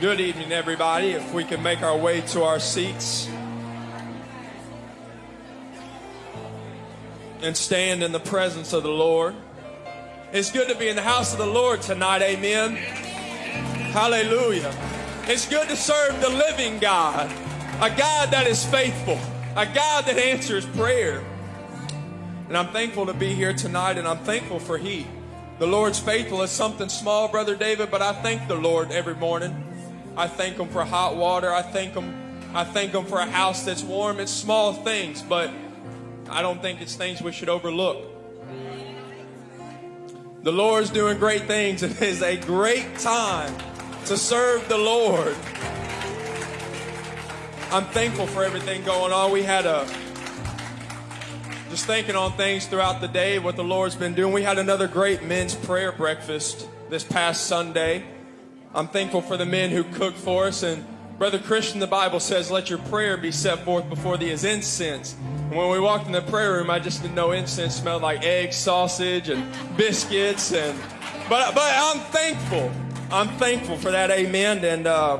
Good evening, everybody. If we can make our way to our seats and stand in the presence of the Lord. It's good to be in the house of the Lord tonight. Amen. Hallelujah. It's good to serve the living God, a God that is faithful, a God that answers prayer. And I'm thankful to be here tonight, and I'm thankful for He. The Lord's faithful is something small, Brother David, but I thank the Lord every morning. I thank Him for hot water. I thank Him. I thank Him for a house that's warm. It's small things, but I don't think it's things we should overlook. The Lord's doing great things. It is a great time to serve the Lord. I'm thankful for everything going on. We had a just thinking on things throughout the day, what the Lord's been doing. We had another great men's prayer breakfast this past Sunday. I'm thankful for the men who cooked for us. And Brother Christian, the Bible says, let your prayer be set forth before thee as incense. And when we walked in the prayer room, I just didn't know incense smelled like eggs, sausage, and biscuits. And but but I'm thankful. I'm thankful for that. Amen. And uh,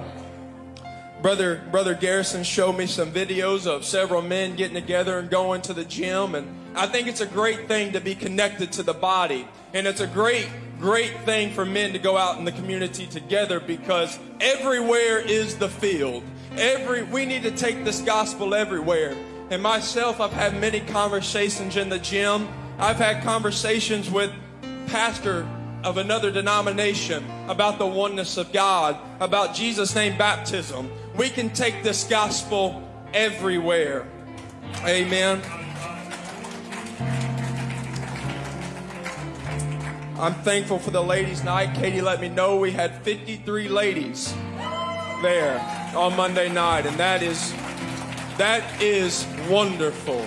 Brother Brother Garrison showed me some videos of several men getting together and going to the gym, and I think it's a great thing to be connected to the body, and it's a great great thing for men to go out in the community together because everywhere is the field. Every we need to take this gospel everywhere. And myself, I've had many conversations in the gym. I've had conversations with pastor of another denomination about the oneness of God, about Jesus' name baptism. We can take this gospel everywhere. Amen. I'm thankful for the ladies' night. Katie let me know we had 53 ladies there on Monday night, and that is that is wonderful.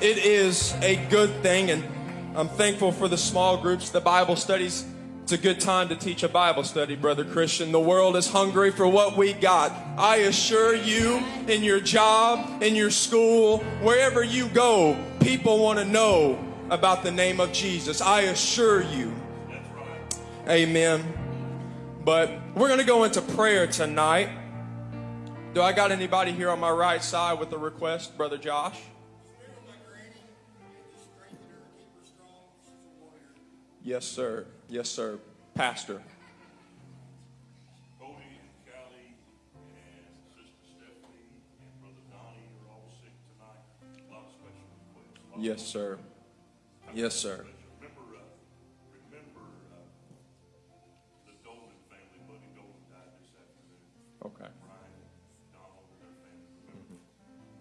It is a good thing, and I'm thankful for the small groups, the Bible studies. It's a good time to teach a Bible study, Brother Christian. The world is hungry for what we got. I assure you, in your job, in your school, wherever you go, people want to know about the name of Jesus. I assure you. Amen. But we're going to go into prayer tonight. Do I got anybody here on my right side with a request, Brother Josh? Yes, sir. Yes, sir. Pastor. Cody and Callie and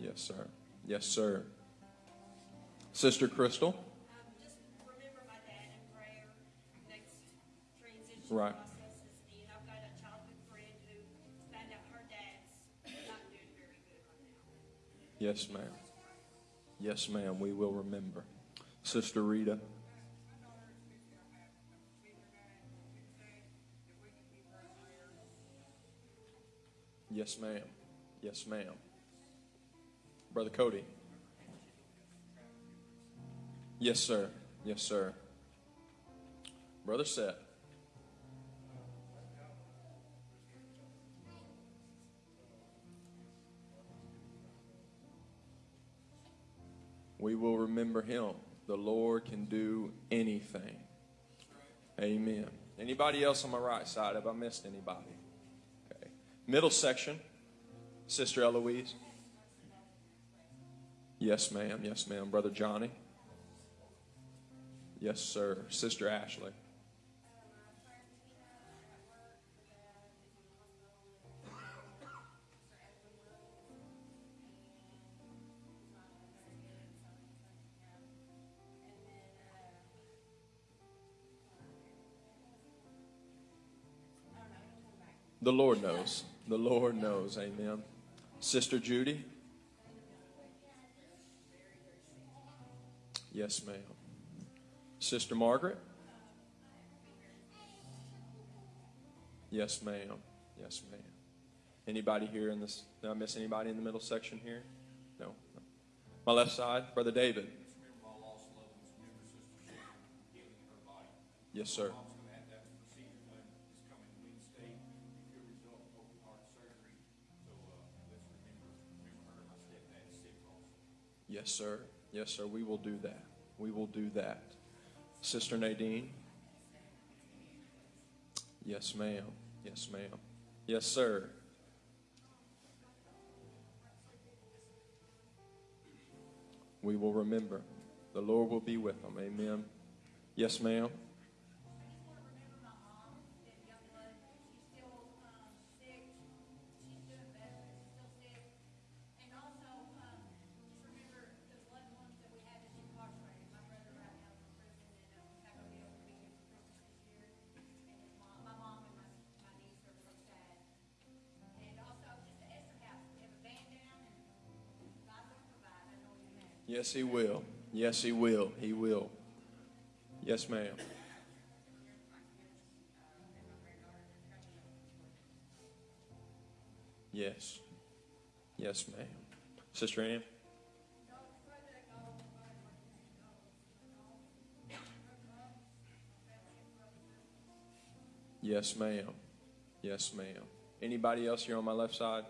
Yes, sir. Yes, sir. Sister Crystal. Um, just remember my dad in prayer, next transition Right. processes. And I've got a childhood friend who found out her dad's not doing very good right now. Yes, ma'am. Yes, ma'am. We will remember. Sister Rita. Yes, ma'am. Yes, ma'am. Brother Cody. Yes, sir. Yes, sir. Brother Seth. We will remember him. The Lord can do anything. Amen. Anybody else on my right side? Have I missed anybody? Okay. Middle section. Sister Eloise. Yes, ma'am. Yes, ma'am. Brother Johnny. Yes, sir. Sister Ashley. The Lord knows. The Lord knows. Amen. Sister Judy. Yes, ma'am. Sister Margaret? Yes, ma'am. Yes, ma'am. Anybody here in this? Did I miss anybody in the middle section here? No. no. My left side, Brother David. Yes, sir. Yes, sir. Yes, sir. We will do that. We will do that. Sister Nadine? Yes, ma'am. Yes, ma'am. Yes, sir. We will remember. The Lord will be with them. Amen. Yes, ma'am. Yes, He will. Yes, He will. He will. Yes, ma'am. Yes. Yes, ma'am. Sister Ann? Yes, ma'am. Yes, ma'am. Anybody else here on my left side?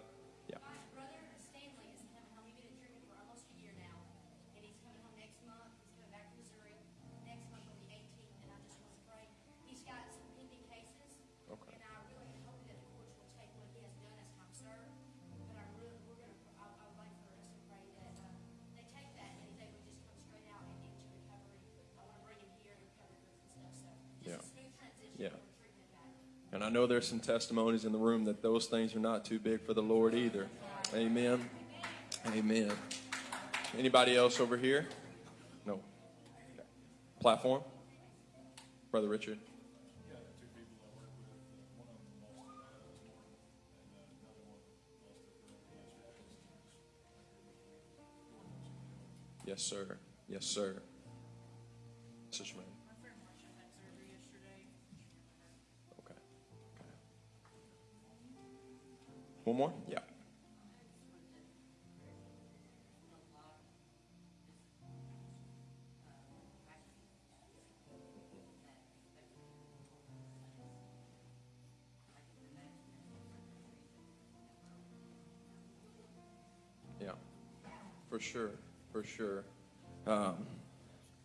Know there's some testimonies in the room that those things are not too big for the Lord either. Amen. Amen. Anybody else over here? No. Platform? Brother Richard? Yes, sir. Yes, sir. I work One more? Yeah. Yeah, for sure, for sure. Um,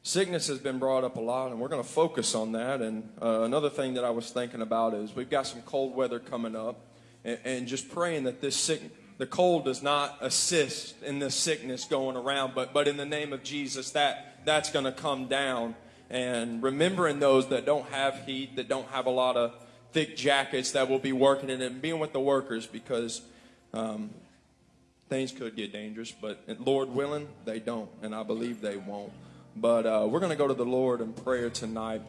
sickness has been brought up a lot, and we're going to focus on that. And uh, another thing that I was thinking about is we've got some cold weather coming up, and, and just praying that this sick, the cold does not assist in the sickness going around, but but in the name of Jesus, that that's going to come down. And remembering those that don't have heat, that don't have a lot of thick jackets, that will be working in it, and being with the workers because. Um, things could get dangerous, but Lord willing, they don't, and I believe they won't. But uh, we're going to go to the Lord in prayer tonight.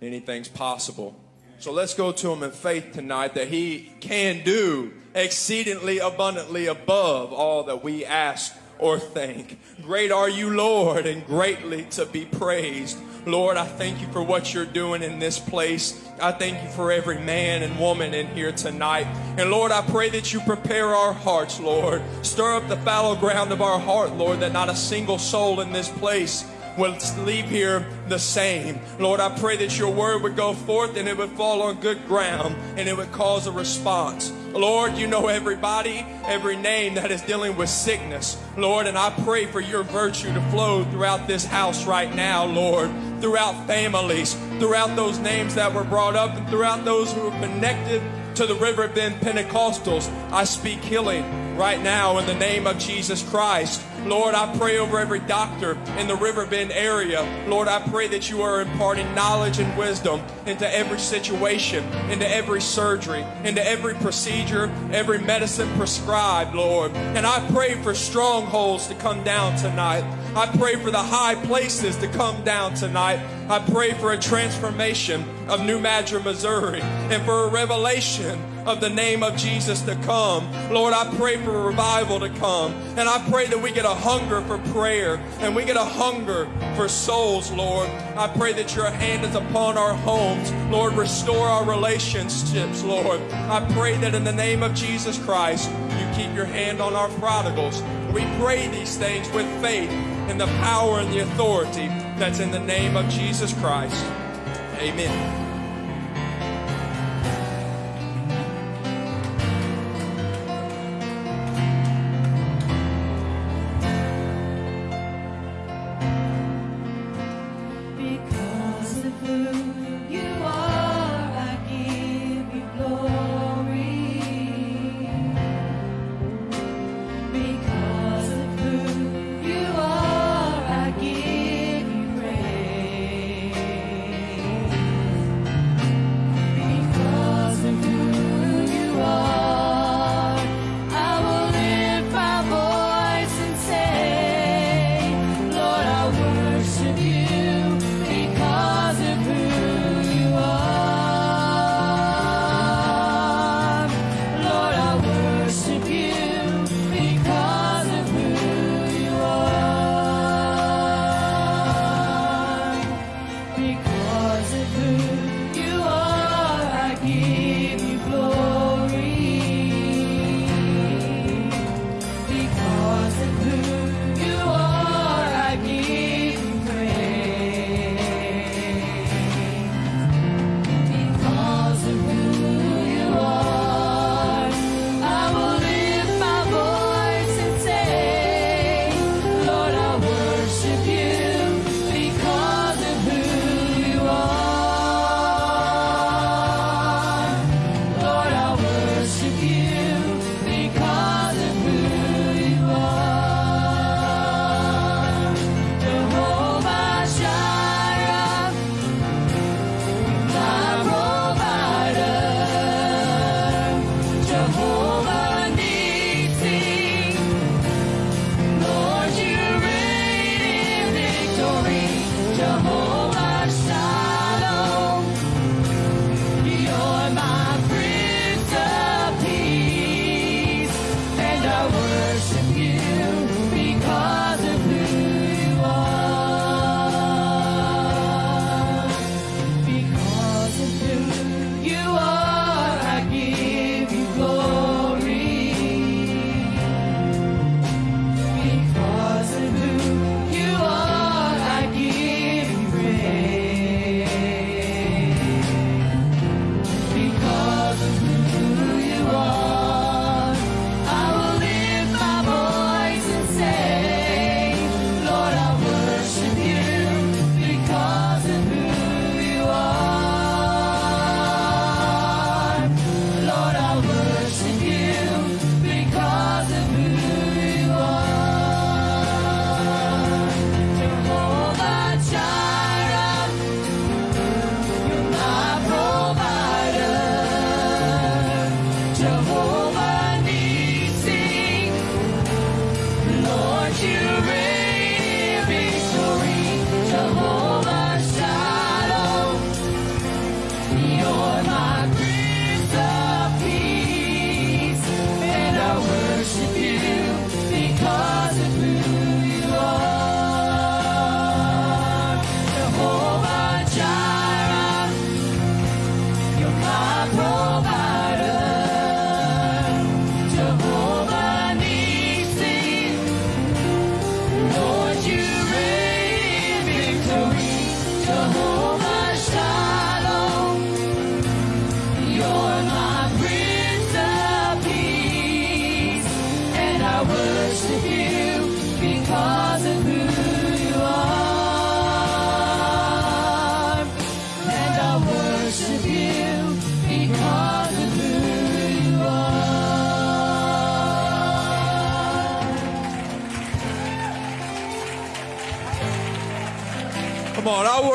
Anything's possible. So let's go to Him in faith tonight that He can do exceedingly abundantly above all that we ask or think. Great are you, Lord, and greatly to be praised. Lord, I thank you for what you're doing in this place. I thank you for every man and woman in here tonight. And Lord, I pray that you prepare our hearts, Lord. Stir up the fallow ground of our heart, Lord, that not a single soul in this place will leave here the same. Lord, I pray that your word would go forth and it would fall on good ground and it would cause a response. Lord, you know everybody, every name that is dealing with sickness. Lord, and I pray for your virtue to flow throughout this house right now, Lord, throughout families, throughout those names that were brought up, and throughout those who are connected to the River Bend Pentecostals. I speak healing right now in the name of Jesus Christ. Lord, I pray over every doctor in the River Bend area. Lord, I pray that you are imparting knowledge and wisdom into every situation, into every surgery, into every procedure, every medicine prescribed, Lord. And I pray for strongholds to come down tonight. I pray for the high places to come down tonight. I pray for a transformation of New Madrid, Missouri, and for a revelation of the name of Jesus to come. Lord, I pray for revival to come. And I pray that we get a hunger for prayer and we get a hunger for souls, Lord. I pray that your hand is upon our homes. Lord, restore our relationships, Lord. I pray that in the name of Jesus Christ, you keep your hand on our prodigals. We pray these things with faith in the power and the authority that's in the name of Jesus Christ. Amen.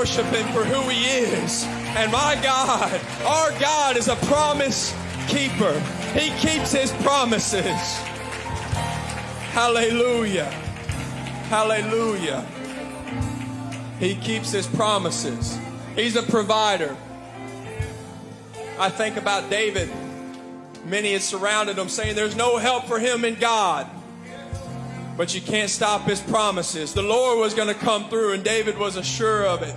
Worship him for who he is. And my God, our God is a promise keeper. He keeps his promises. Hallelujah. Hallelujah. He keeps his promises. He's a provider. I think about David. Many had surrounded him saying there's no help for him in God. But you can't stop his promises. The Lord was going to come through, and David was assured of it.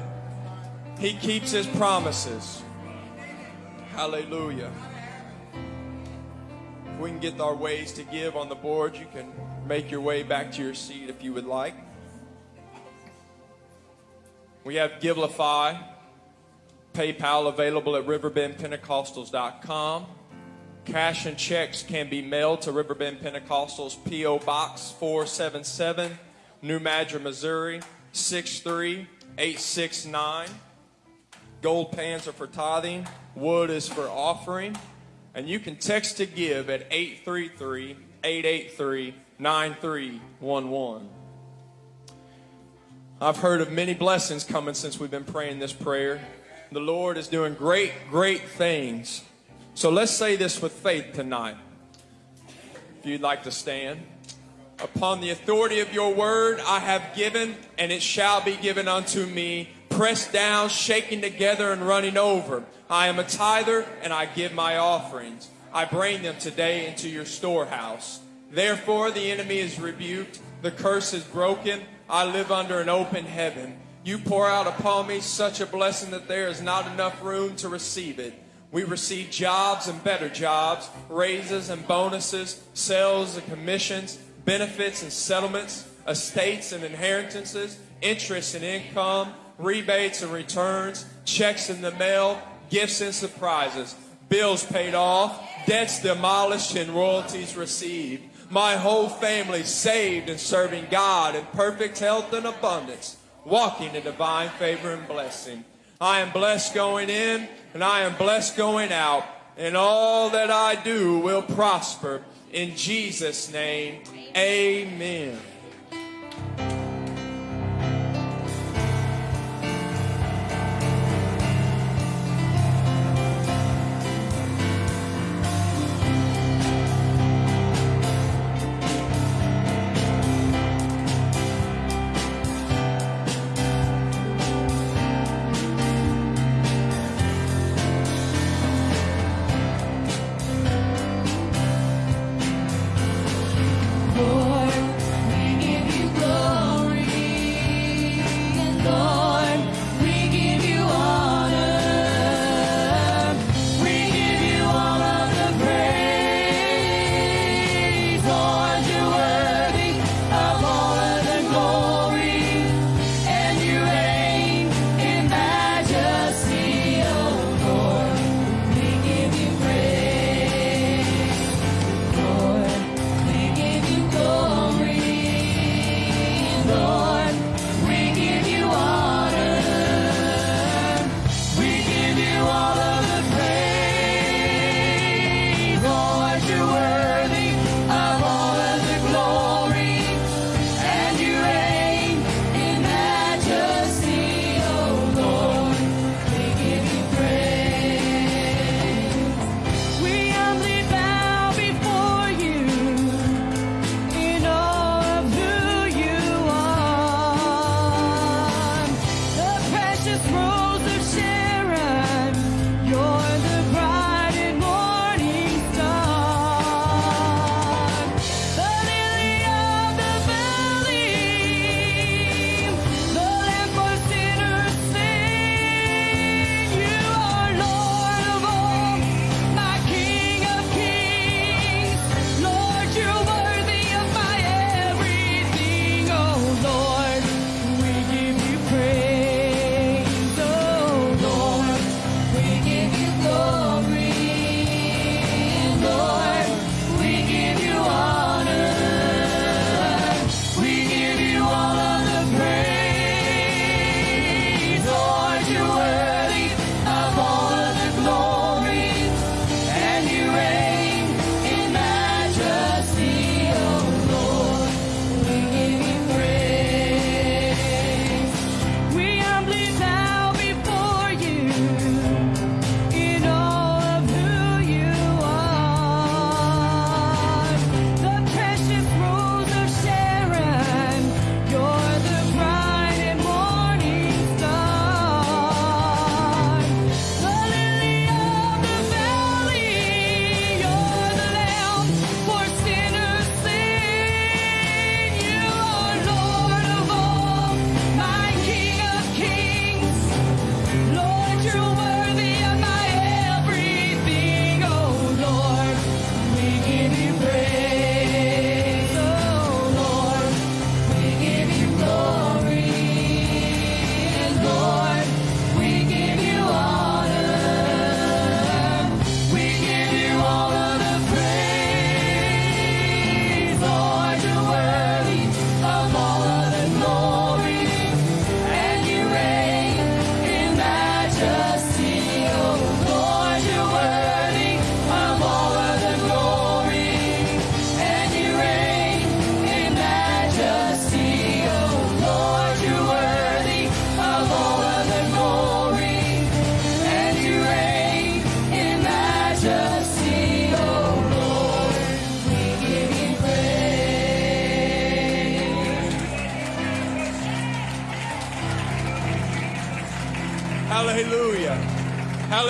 He keeps his promises. Hallelujah. If we can get our ways to give on the board, you can make your way back to your seat if you would like. We have Givelify, PayPal available at riverbendpentecostals.com. Cash and checks can be mailed to Riverbend Pentecostals, P.O. Box 477, New Madrid, Missouri 63869. Gold pans are for tithing, wood is for offering, and you can text to give at 833 883 9311. I've heard of many blessings coming since we've been praying this prayer. The Lord is doing great, great things. So let's say this with faith tonight. If you'd like to stand. Upon the authority of your word, I have given, and it shall be given unto me, pressed down, shaken together, and running over. I am a tither, and I give my offerings. I bring them today into your storehouse. Therefore, the enemy is rebuked, the curse is broken. I live under an open heaven. You pour out upon me such a blessing that there is not enough room to receive it. We receive jobs and better jobs, raises and bonuses, sales and commissions, benefits and settlements, estates and inheritances, interest and income, rebates and returns, checks in the mail, gifts and surprises, bills paid off, debts demolished, and royalties received. My whole family saved and serving God in perfect health and abundance, walking in divine favor and blessing. I am blessed going in and I am blessed going out, and all that I do will prosper. In Jesus' name, amen. Lord,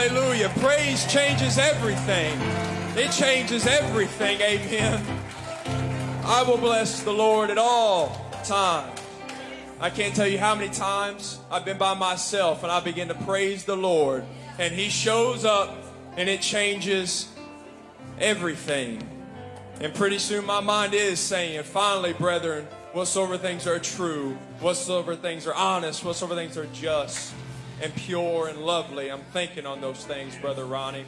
Hallelujah. Praise changes everything. It changes everything. Amen. I will bless the Lord at all times. I can't tell you how many times I've been by myself and I begin to praise the Lord and He shows up and it changes everything. And pretty soon my mind is saying, finally, brethren, whatsoever things are true, whatsoever things are honest, whatsoever things are just and pure and lovely. I'm thinking on those things, Brother Ronnie.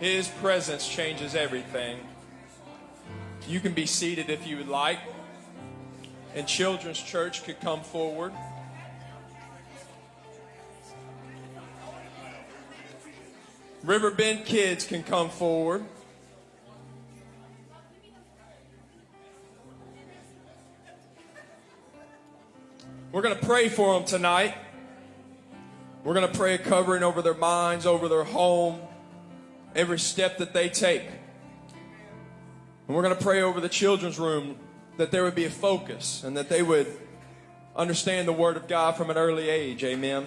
His presence changes everything. You can be seated if you would like. And Children's Church could come forward. Riverbend kids can come forward. We're going to pray for them tonight. We're going to pray a covering over their minds, over their home, every step that they take. And we're going to pray over the children's room that there would be a focus and that they would understand the Word of God from an early age. Amen.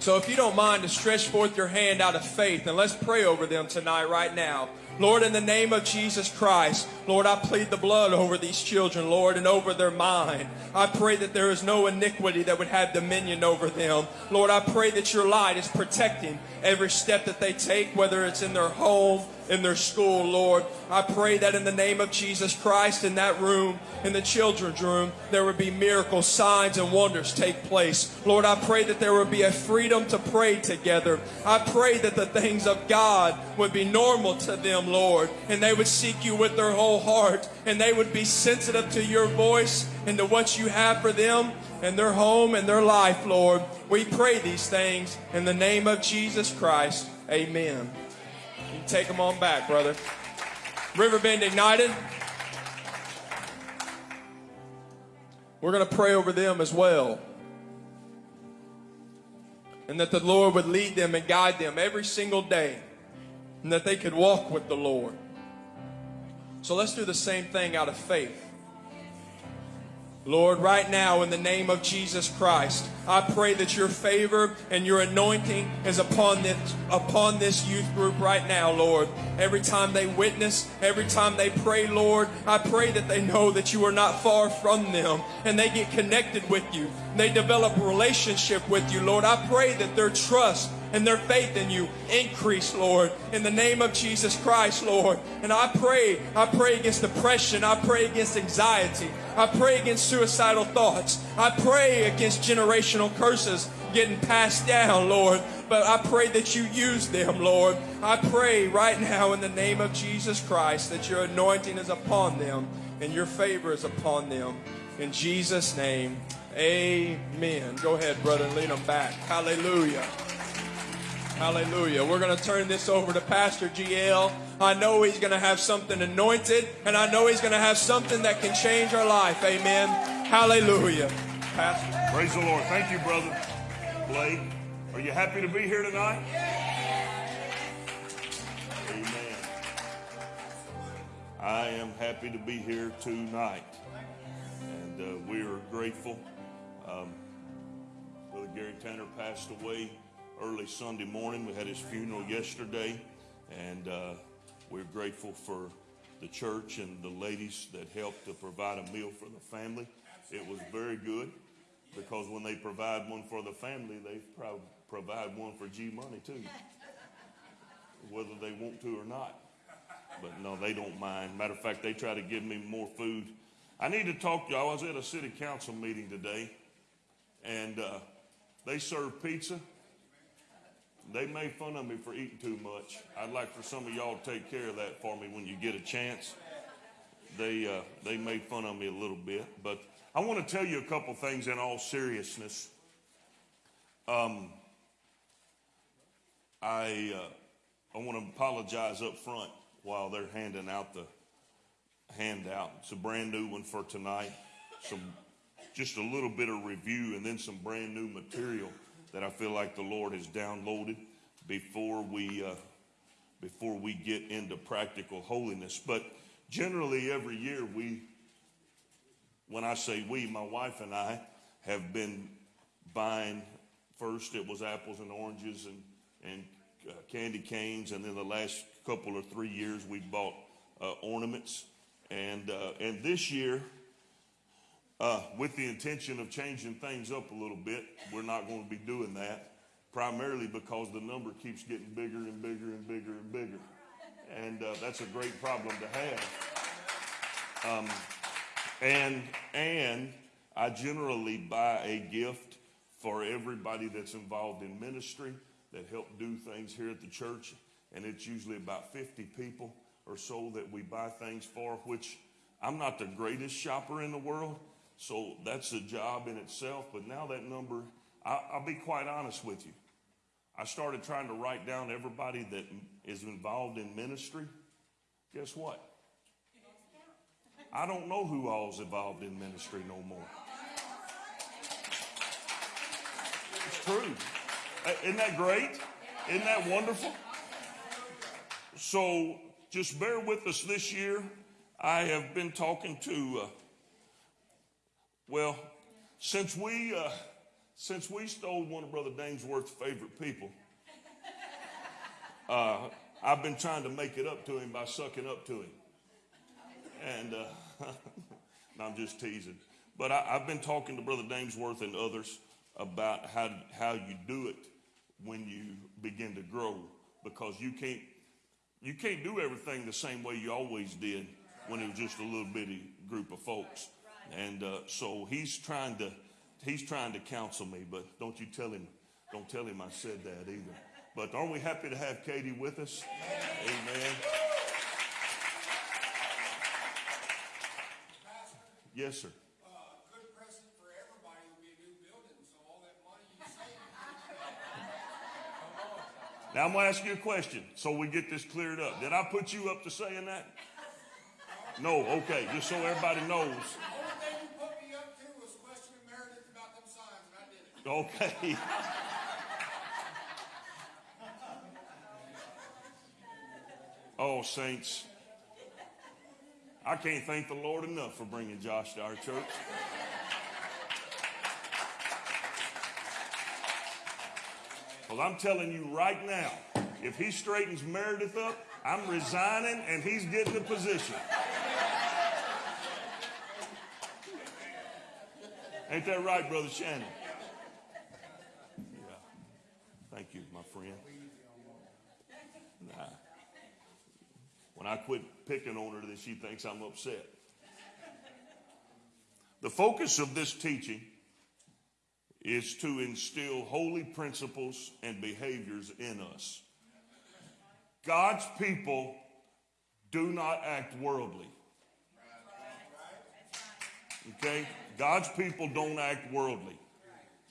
So if you don't mind to stretch forth your hand out of faith and let's pray over them tonight, right now. Lord, in the name of Jesus Christ, Lord, I plead the blood over these children, Lord, and over their mind. I pray that there is no iniquity that would have dominion over them. Lord, I pray that your light is protecting every step that they take, whether it's in their home, in their school, Lord. I pray that in the name of Jesus Christ, in that room, in the children's room, there would be miracles, signs, and wonders take place. Lord, I pray that there would be a freedom to pray together. I pray that the things of God would be normal to them, Lord, and they would seek you with their whole heart, and they would be sensitive to your voice and to what you have for them and their home and their life, Lord. We pray these things in the name of Jesus Christ. Amen. You take them on back, brother. Riverbend Ignited. We're going to pray over them as well. And that the Lord would lead them and guide them every single day. And that they could walk with the Lord. So let's do the same thing out of faith. Lord, right now, in the name of Jesus Christ, I pray that your favor and your anointing is upon this, upon this youth group right now, Lord. Every time they witness, every time they pray, Lord, I pray that they know that you are not far from them and they get connected with you. They develop a relationship with you, Lord. I pray that their trust and their faith in you increase, Lord, in the name of Jesus Christ, Lord. And I pray, I pray against depression. I pray against anxiety. I pray against suicidal thoughts. I pray against generational curses getting passed down, Lord. But I pray that you use them, Lord. I pray right now in the name of Jesus Christ that your anointing is upon them and your favor is upon them. In Jesus' name, amen. Go ahead, brother, and lead them back. Hallelujah. Hallelujah. We're going to turn this over to Pastor GL. I know he's going to have something anointed, and I know he's going to have something that can change our life. Amen. Hallelujah. Pastor. Praise the Lord. Thank you, brother Blake. Are you happy to be here tonight? Amen. I am happy to be here tonight. And uh, we are grateful. Um, Brother Gary Tanner passed away early Sunday morning. We had his funeral yesterday. And uh, we're grateful for the church and the ladies that helped to provide a meal for the family. It was very good because when they provide one for the family, they pro- provide one for G Money too, whether they want to or not. But no, they don't mind. Matter of fact, they try to give me more food. I need to talk to you. I was at a city council meeting today, and uh, they serve pizza. They made fun of me for eating too much. I'd like for some of y'all to take care of that for me when you get a chance. They uh, they made fun of me a little bit, but I want to tell you a couple things in all seriousness. Um, I uh, I want to apologize up front while they're handing out the handout. It's a brand new one for tonight. Some just a little bit of review and then some brand new material that I feel like the Lord has downloaded before we uh, before we get into practical holiness. But generally, every year we, when I say we, my wife and I have been buying First, it was apples and oranges and, and uh, candy canes. And then the last couple or three years, we bought uh, ornaments. And, uh, and this year, uh, with the intention of changing things up a little bit, we're not going to be doing that, primarily because the number keeps getting bigger and bigger and bigger and bigger. And uh, that's a great problem to have. Um, and and I generally buy a gift for everybody that's involved in ministry that help do things here at the church, and it's usually about 50 people or so that we buy things for. Which I'm not the greatest shopper in the world, so that's a job in itself. But now that number, I, I'll be quite honest with you. I started trying to write down everybody that is involved in ministry. Guess what? I don't know who all's involved in ministry no more. It's true. Uh, Isn't that great? Isn't that wonderful? So just bear with us this year. I have been talking to, uh, well, since we uh, since we stole one of Brother Dainsworth's favorite people, uh, I've been trying to make it up to him by sucking up to him. And uh, I'm just teasing. But I, I've been talking to Brother Dainsworth and others about how how you do it when you begin to grow, because you can't you can't do everything the same way you always did when it was just a little bitty group of folks. And uh, so he's trying to he's trying to counsel me, but don't you tell him don't tell him I said that either. But aren't we happy to have Katie with us? Amen. Yes, sir. uh, good present for everybody be a new building, so all that money you save. Now I'm gonna ask you a question so we get this cleared up. Did I put you up to saying that? No, okay, just so everybody knows. Only thing you put me up to was questioning Meredith about them signs, and I did it. Okay. Oh, saints. I can't thank the Lord enough for bringing Josh to our church. Well, I'm telling you right now, if he straightens Meredith up, I'm resigning and he's getting the position. Ain't that right, Brother Shannon? Friend. Nah. When I quit picking on her, then she thinks I'm upset. The focus of this teaching is to instill holy principles and behaviors in us. God's people do not act worldly. Okay? God's people don't act worldly.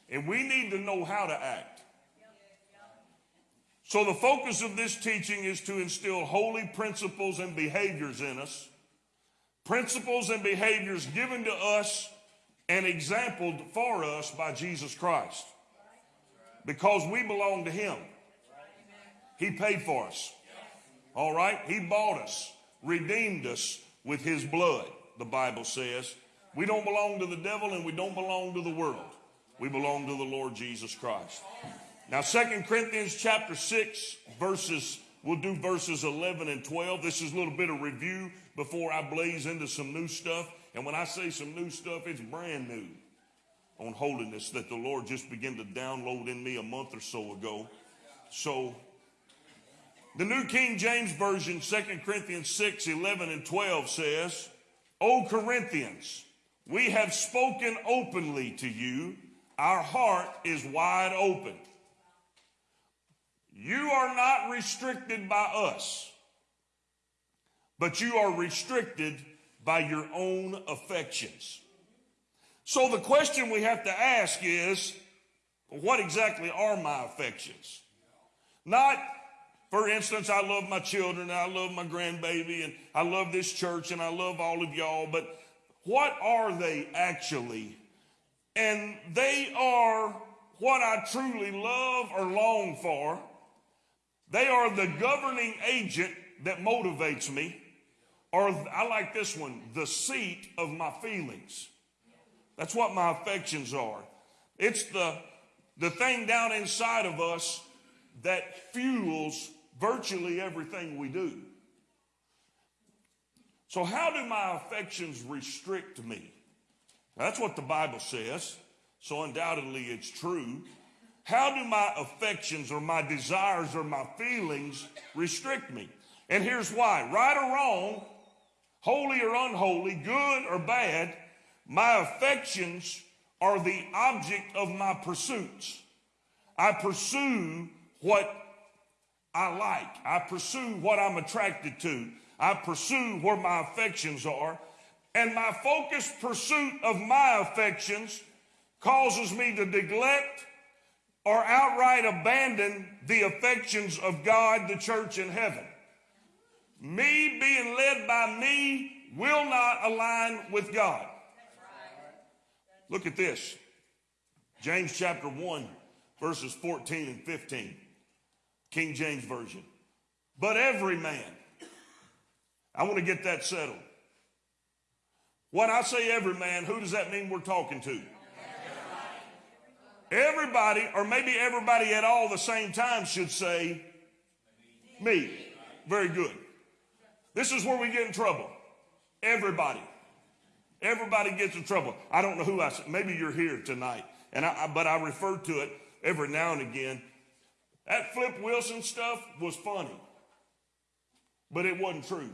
And we need to know how to act. So, the focus of this teaching is to instill holy principles and behaviors in us. Principles and behaviors given to us and exampled for us by Jesus Christ. Because we belong to Him. He paid for us. All right? He bought us, redeemed us with His blood, the Bible says. We don't belong to the devil and we don't belong to the world. We belong to the Lord Jesus Christ. Now, Second Corinthians chapter 6, verses, we'll do verses 11 and 12. This is a little bit of review before I blaze into some new stuff. And when I say some new stuff, it's brand new on holiness that the Lord just began to download in me a month or so ago. So, the New King James Version, 2 Corinthians 6, 11 and 12 says, O Corinthians, we have spoken openly to you. Our heart is wide open. You are not restricted by us, but you are restricted by your own affections. So the question we have to ask is, what exactly are my affections? Not, for instance, I love my children, I love my grandbaby, and I love this church, and I love all of y'all, but what are they actually? And they are what I truly love or long for. They are the governing agent that motivates me. Or I like this one, the seat of my feelings. That's what my affections are. It's the the thing down inside of us that fuels virtually everything we do. So, how do my affections restrict me? That's what the Bible says. So, undoubtedly, it's true. How do my affections or my desires or my feelings restrict me? And here's why right or wrong, holy or unholy, good or bad, my affections are the object of my pursuits. I pursue what I like, I pursue what I'm attracted to, I pursue where my affections are. And my focused pursuit of my affections causes me to neglect or outright abandon the affections of God, the church, and heaven. Me being led by me will not align with God. Look at this James chapter 1, verses 14 and 15, King James Version. But every man, I want to get that settled. When I say every man, who does that mean we're talking to? Everybody, or maybe everybody at all the same time, should say me. Very good. This is where we get in trouble. Everybody. Everybody gets in trouble. I don't know who I said. Maybe you're here tonight, and I, I, but I refer to it every now and again. That Flip Wilson stuff was funny, but it wasn't true. Does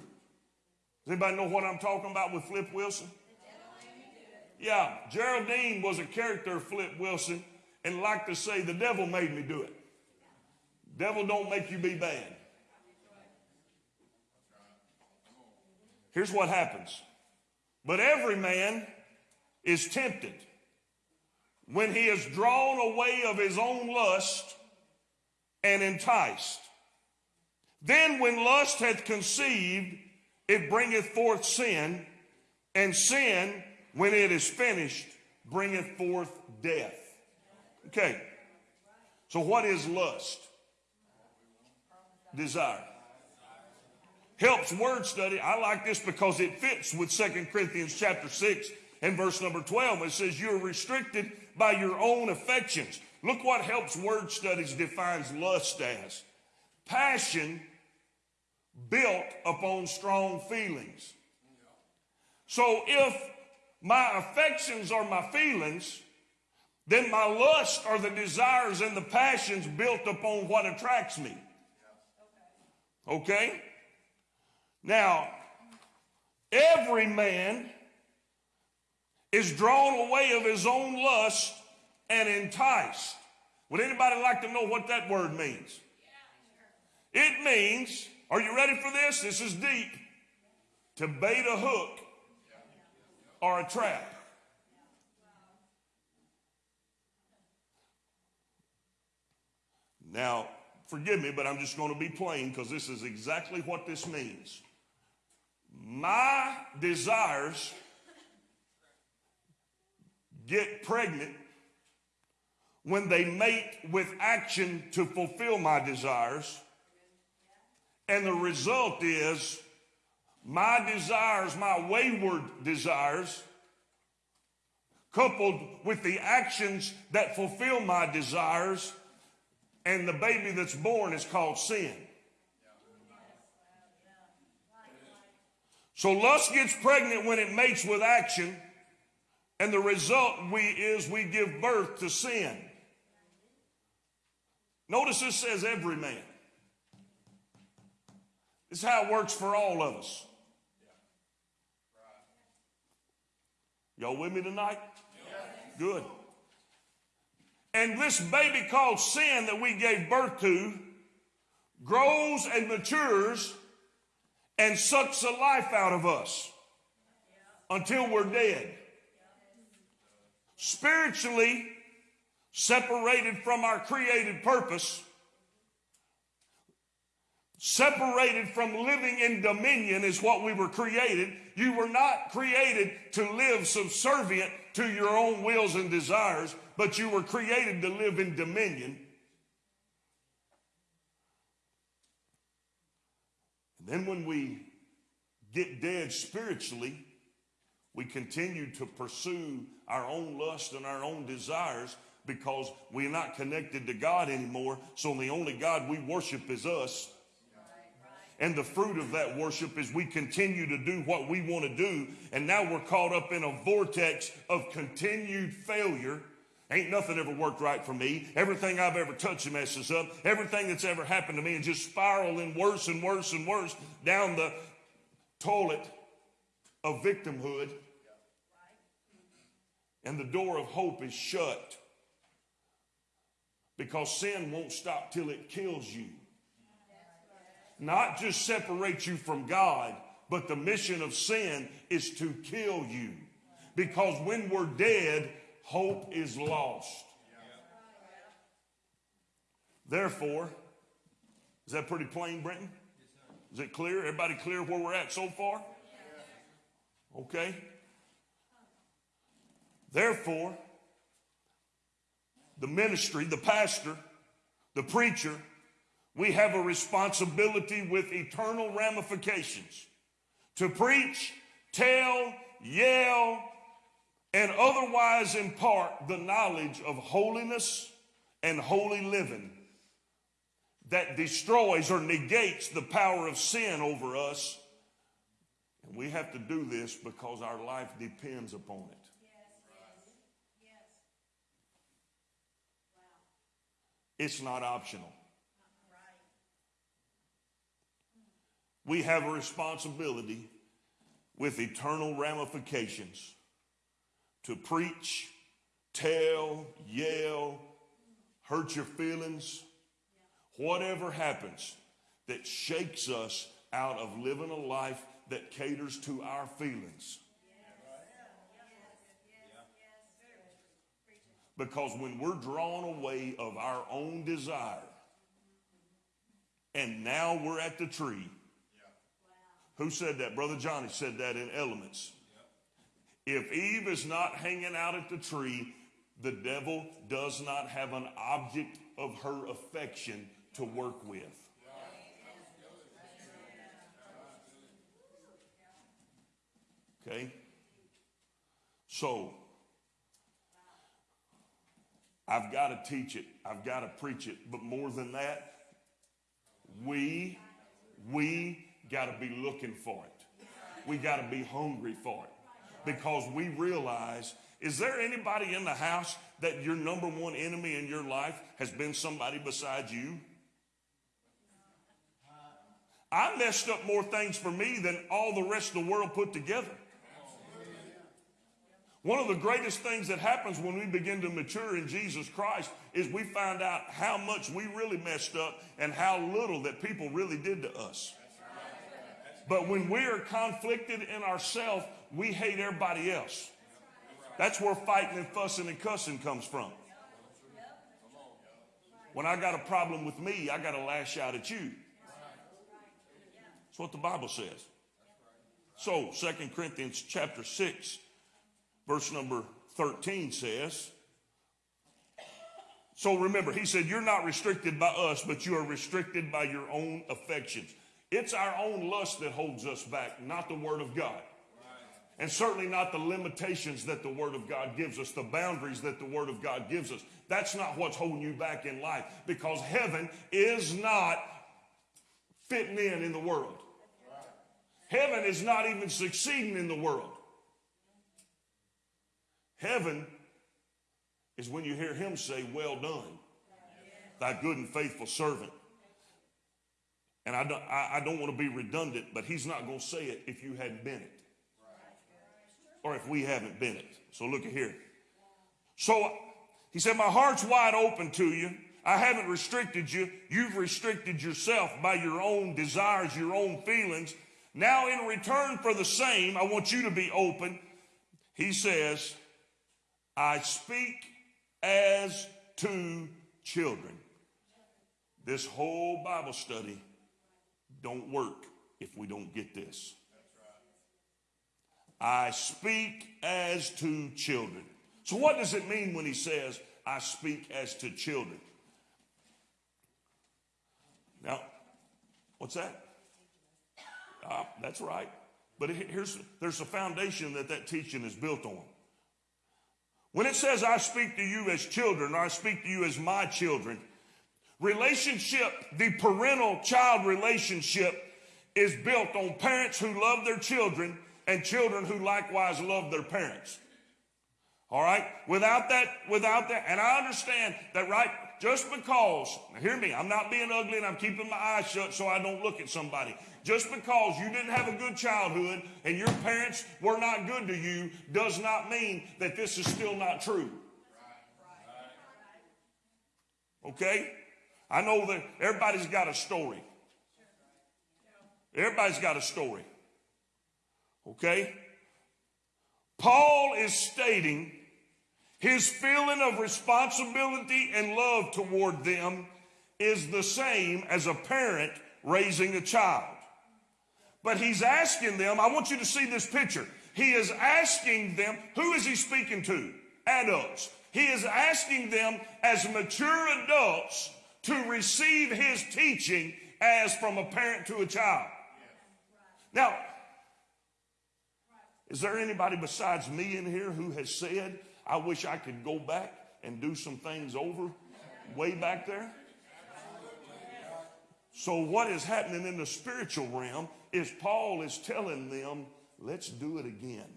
anybody know what I'm talking about with Flip Wilson? Yeah, Geraldine was a character of Flip Wilson and like to say, the devil made me do it. Devil don't make you be bad. Here's what happens. But every man is tempted when he is drawn away of his own lust and enticed. Then when lust hath conceived, it bringeth forth sin, and sin, when it is finished, bringeth forth death. Okay. So what is lust? Desire. Helps word study. I like this because it fits with Second Corinthians chapter 6 and verse number 12. It says you're restricted by your own affections. Look what helps word studies defines lust as. Passion built upon strong feelings. So if my affections are my feelings, then my lust are the desires and the passions built upon what attracts me. Okay? Now, every man is drawn away of his own lust and enticed. Would anybody like to know what that word means? It means, are you ready for this? This is deep. To bait a hook or a trap. Now, forgive me, but I'm just going to be plain because this is exactly what this means. My desires get pregnant when they mate with action to fulfill my desires. And the result is my desires, my wayward desires, coupled with the actions that fulfill my desires, and the baby that's born is called sin. So lust gets pregnant when it mates with action, and the result we is we give birth to sin. Notice this says every man. This is how it works for all of us. Y'all with me tonight? Good. And this baby called sin that we gave birth to grows and matures and sucks the life out of us until we're dead. Spiritually separated from our created purpose, separated from living in dominion is what we were created. You were not created to live subservient to your own wills and desires but you were created to live in dominion. And then when we get dead spiritually, we continue to pursue our own lust and our own desires, because we're not connected to God anymore. So the only God we worship is us. And the fruit of that worship is we continue to do what we want to do. And now we're caught up in a vortex of continued failure. Ain't nothing ever worked right for me. Everything I've ever touched messes up. Everything that's ever happened to me and just spiraling worse and worse and worse down the toilet of victimhood. And the door of hope is shut because sin won't stop till it kills you. Not just separate you from God, but the mission of sin is to kill you. Because when we're dead, hope is lost. Therefore, is that pretty plain, Brenton? Is it clear? Everybody clear where we're at so far? Okay. Therefore, the ministry, the pastor, the preacher, we have a responsibility with eternal ramifications to preach, tell, yell, and otherwise impart the knowledge of holiness and holy living that destroys or negates the power of sin over us. And we have to do this because our life depends upon it. It's not optional. We have a responsibility with eternal ramifications to preach, tell, yell, hurt your feelings, whatever happens that shakes us out of living a life that caters to our feelings. Because when we're drawn away of our own desire, and now we're at the tree. Who said that? Brother Johnny said that in Elements. If Eve is not hanging out at the tree, the devil does not have an object of her affection to work with. Okay? So, I've got to teach it. I've got to preach it. But more than that, we, we got to be looking for it. We got to be hungry for it. Because we realize, is there anybody in the house that your number one enemy in your life has been somebody besides you? I messed up more things for me than all the rest of the world put together. One of the greatest things that happens when we begin to mature in Jesus Christ is we find out how much we really messed up and how little that people really did to us. But when we are conflicted in ourselves, we hate everybody else. That's where fighting and fussing and cussing comes from. When I got a problem with me, I got to lash out at you. That's what the Bible says. So, 2 Corinthians chapter 6, verse number 13 says, so remember, he said, You're not restricted by us, but you are restricted by your own affections. It's our own lust that holds us back, not the Word of God. And certainly not the limitations that the Word of God gives us, the boundaries that the Word of God gives us. That's not what's holding you back in life because heaven is not fitting in in the world. Heaven is not even succeeding in the world. Heaven is when you hear him say, Well done, thy good and faithful servant. And I don't, I, I don't want to be redundant, but he's not going to say it if you hadn't been it. Or if we haven't been it. So look at here. So he said, My heart's wide open to you. I haven't restricted you. You've restricted yourself by your own desires, your own feelings. Now, in return for the same, I want you to be open. He says, I speak as to children. This whole Bible study don't work if we don't get this. I speak as to children. So, what does it mean when he says, I speak as to children? Now, what's that? Ah, that's right. But here's, there's a foundation that that teaching is built on. When it says, I speak to you as children, or I speak to you as my children, relationship, the parental child relationship, is built on parents who love their children and children who likewise love their parents. All right? Without that, without that, and I understand that, right? Just because, hear me, I'm not being ugly and I'm keeping my eyes shut so I don't look at somebody. Just because you didn't have a good childhood and your parents were not good to you does not mean that this is still not true. Okay? I know that everybody's got a story. Everybody's got a story. Okay? Paul is stating his feeling of responsibility and love toward them is the same as a parent raising a child. But he's asking them, I want you to see this picture. He is asking them, who is he speaking to? Adults. He is asking them as mature adults to receive his teaching as from a parent to a child. Now, is there anybody besides me in here who has said, I wish I could go back and do some things over way back there? So, what is happening in the spiritual realm is Paul is telling them, let's do it again.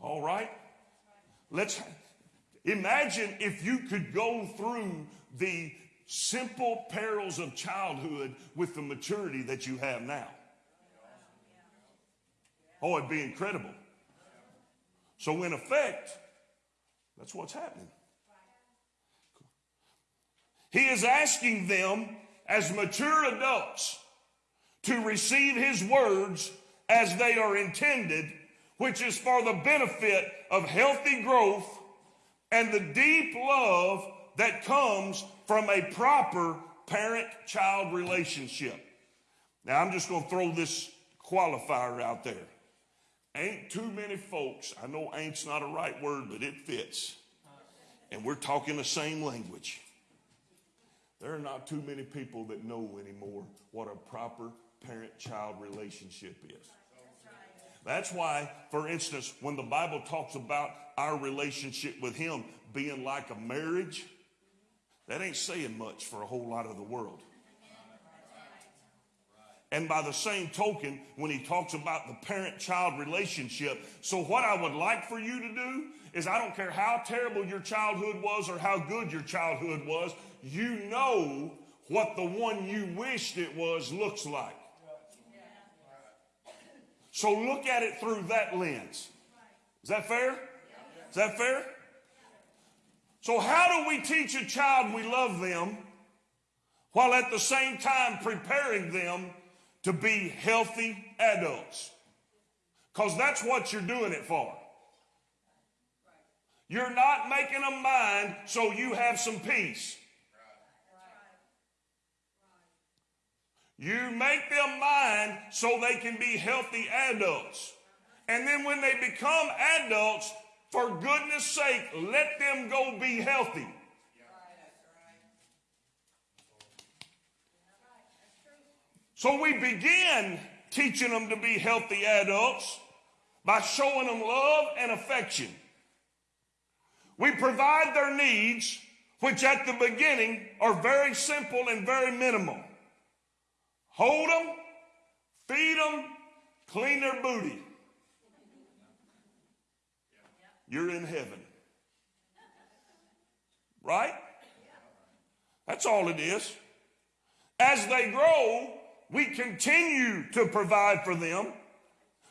All right? Let's imagine if you could go through the simple perils of childhood with the maturity that you have now. Oh, it'd be incredible. So, in effect, that's what's happening. He is asking them as mature adults to receive his words as they are intended, which is for the benefit of healthy growth and the deep love that comes from a proper parent child relationship. Now, I'm just going to throw this qualifier out there. Ain't too many folks, I know ain't's not a right word, but it fits. And we're talking the same language. There are not too many people that know anymore what a proper parent child relationship is. That's why, for instance, when the Bible talks about our relationship with Him being like a marriage, that ain't saying much for a whole lot of the world. And by the same token, when he talks about the parent child relationship, so what I would like for you to do is I don't care how terrible your childhood was or how good your childhood was, you know what the one you wished it was looks like. So look at it through that lens. Is that fair? Is that fair? So, how do we teach a child we love them while at the same time preparing them to be healthy adults? Because that's what you're doing it for. You're not making a mind so you have some peace. You make them mind so they can be healthy adults. And then when they become adults, for goodness sake, let them go be healthy. So we begin teaching them to be healthy adults by showing them love and affection. We provide their needs, which at the beginning are very simple and very minimal. Hold them, feed them, clean their booty. You're in heaven. Right? That's all it is. As they grow, we continue to provide for them,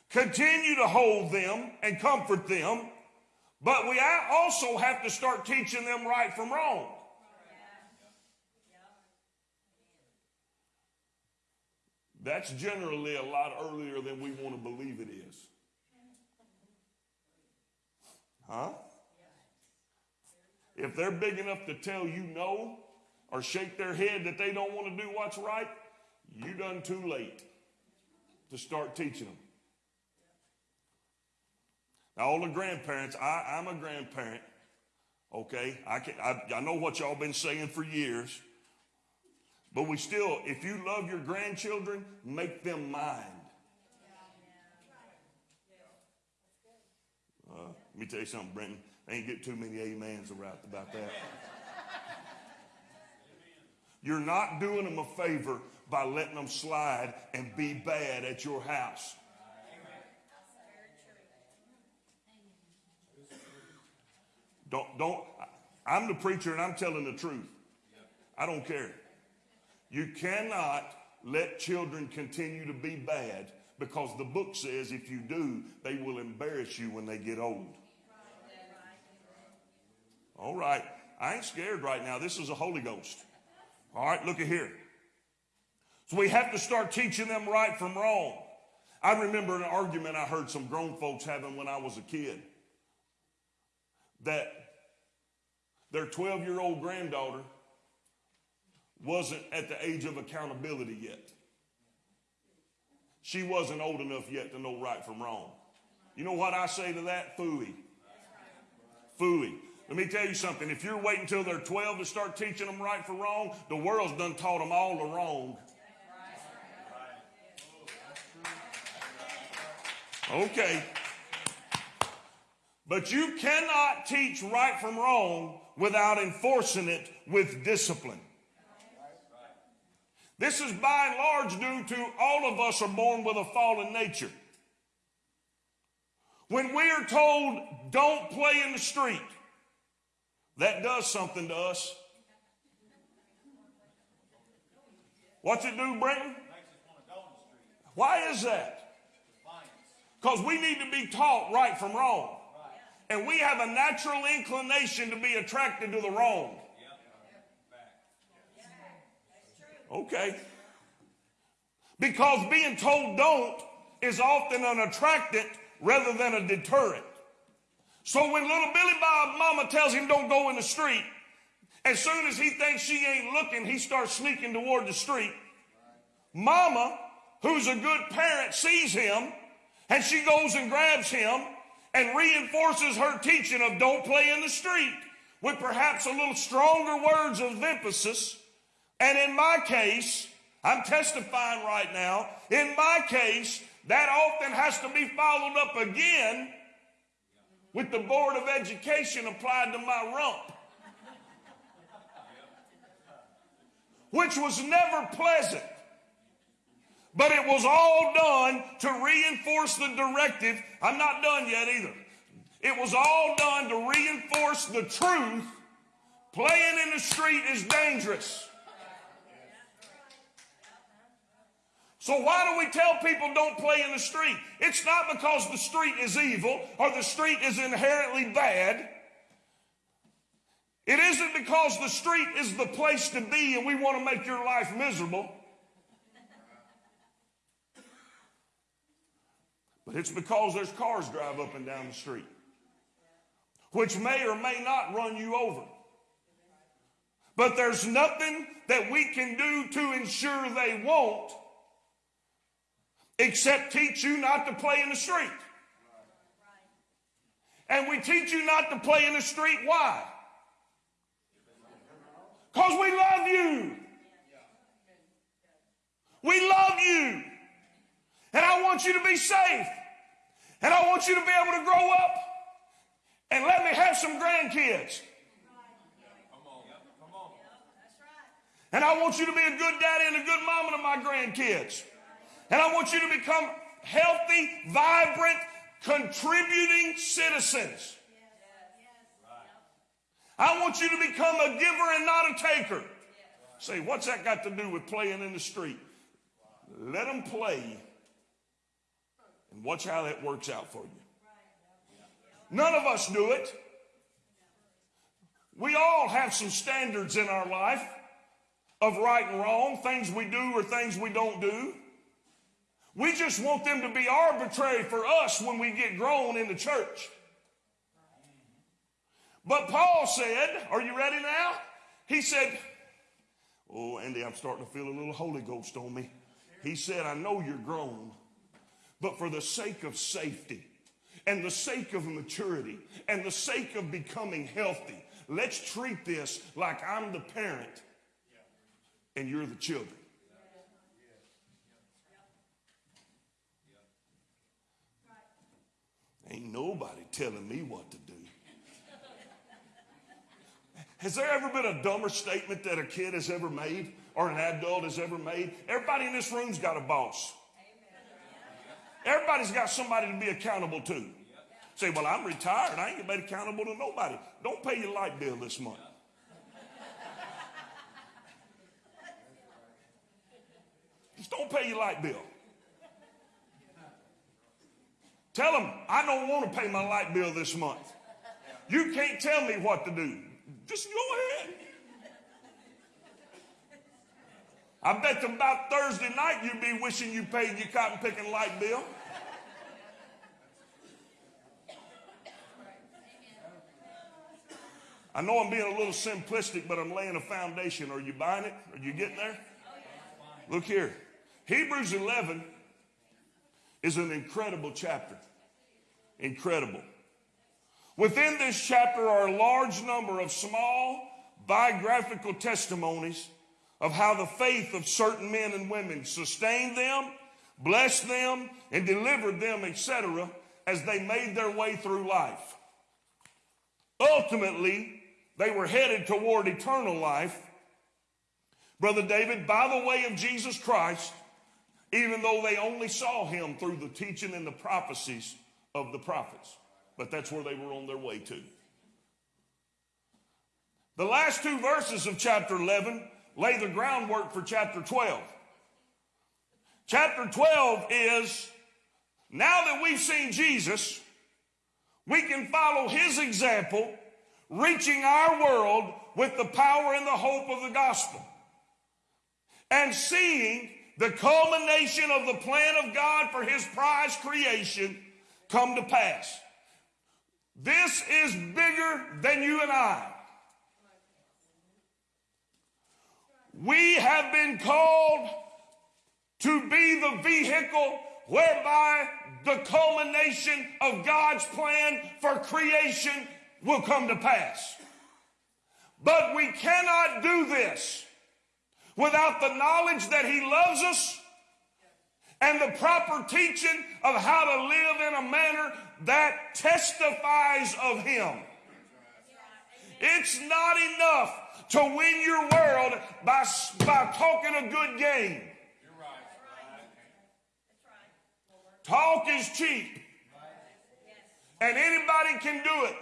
continue to hold them and comfort them, but we also have to start teaching them right from wrong. That's generally a lot earlier than we want to believe it is. Huh? If they're big enough to tell you no or shake their head that they don't want to do what's right, you done too late to start teaching them. Now, all the grandparents, I, I'm a grandparent. Okay, I, can, I, I know what y'all been saying for years. But we still, if you love your grandchildren, make them mind. Me tell you something, Brenton. I ain't get too many amens around about that. You're not doing them a favor by letting them slide and be bad at your house. Don't, don't, I'm the preacher and I'm telling the truth. I don't care. You cannot let children continue to be bad because the book says if you do, they will embarrass you when they get old. All right. I ain't scared right now. This is a Holy Ghost. All right, look at here. So we have to start teaching them right from wrong. I remember an argument I heard some grown folks having when I was a kid that their 12 year old granddaughter wasn't at the age of accountability yet. She wasn't old enough yet to know right from wrong. You know what I say to that? Fooey. Fooey. Let me tell you something. If you're waiting until they're 12 to start teaching them right from wrong, the world's done taught them all the wrong. Okay. But you cannot teach right from wrong without enforcing it with discipline. This is by and large due to all of us are born with a fallen nature. When we are told don't play in the street, that does something to us. What's it do, Brenton? Why is that? Because we need to be taught right from wrong. And we have a natural inclination to be attracted to the wrong. Okay. Because being told don't is often an attractant rather than a deterrent. So when little Billy Bob mama tells him don't go in the street, as soon as he thinks she ain't looking, he starts sneaking toward the street. Mama, who's a good parent, sees him and she goes and grabs him and reinforces her teaching of don't play in the street with perhaps a little stronger words of emphasis. And in my case, I'm testifying right now, in my case, that often has to be followed up again with the Board of Education applied to my rump. Which was never pleasant. But it was all done to reinforce the directive. I'm not done yet either. It was all done to reinforce the truth. Playing in the street is dangerous. So why do we tell people don't play in the street? It's not because the street is evil or the street is inherently bad. It isn't because the street is the place to be and we want to make your life miserable. But it's because there's cars drive up and down the street, which may or may not run you over. But there's nothing that we can do to ensure they won't except teach you not to play in the street. And we teach you not to play in the street. Why? Because we love you. We love you. And I want you to be safe. And I want you to be able to grow up and let me have some grandkids. And I want you to be a good daddy and a good mama to my grandkids. And I want you to become healthy, vibrant, contributing citizens. I want you to become a giver and not a taker. Say, what's that got to do with playing in the street? Let them play and watch how that works out for you. None of us do it. We all have some standards in our life of right and wrong, things we do or things we don't do. We just want them to be arbitrary for us when we get grown in the church. But Paul said, Are you ready now? He said, Oh, Andy, I'm starting to feel a little Holy Ghost on me. He said, I know you're grown, but for the sake of safety and the sake of maturity and the sake of becoming healthy, let's treat this like I'm the parent and you're the children. Ain't nobody telling me what to do. Has there ever been a dumber statement that a kid has ever made or an adult has ever made? Everybody in this room's got a boss. Everybody's got somebody to be accountable to. Say, well, I'm retired. I ain't be accountable to nobody. Don't pay your light bill this month. Just don't pay your light bill. Tell them, I don't want to pay my light bill this month. You can't tell me what to do. Just go ahead. I bet them about Thursday night you'd be wishing you paid your cotton picking light bill. I know I'm being a little simplistic, but I'm laying a foundation. Are you buying it? Are you getting there? Look here. Hebrews 11 is an incredible chapter. Incredible. Within this chapter are a large number of small biographical testimonies of how the faith of certain men and women sustained them, blessed them, and delivered them, etc., as they made their way through life. Ultimately, they were headed toward eternal life. Brother David, by the way of Jesus Christ, even though they only saw him through the teaching and the prophecies of the prophets. But that's where they were on their way to. The last two verses of chapter 11 lay the groundwork for chapter 12. Chapter 12 is now that we've seen Jesus, we can follow his example, reaching our world with the power and the hope of the gospel. And seeing the culmination of the plan of God for his prize creation come to pass. This is bigger than you and I. We have been called to be the vehicle whereby the culmination of God's plan for creation will come to pass. But we cannot do this without the knowledge that He loves us and the proper teaching of how to live in a manner that testifies of Him. It's not enough to win your world by, by talking a good game. Talk is cheap. And anybody can do it.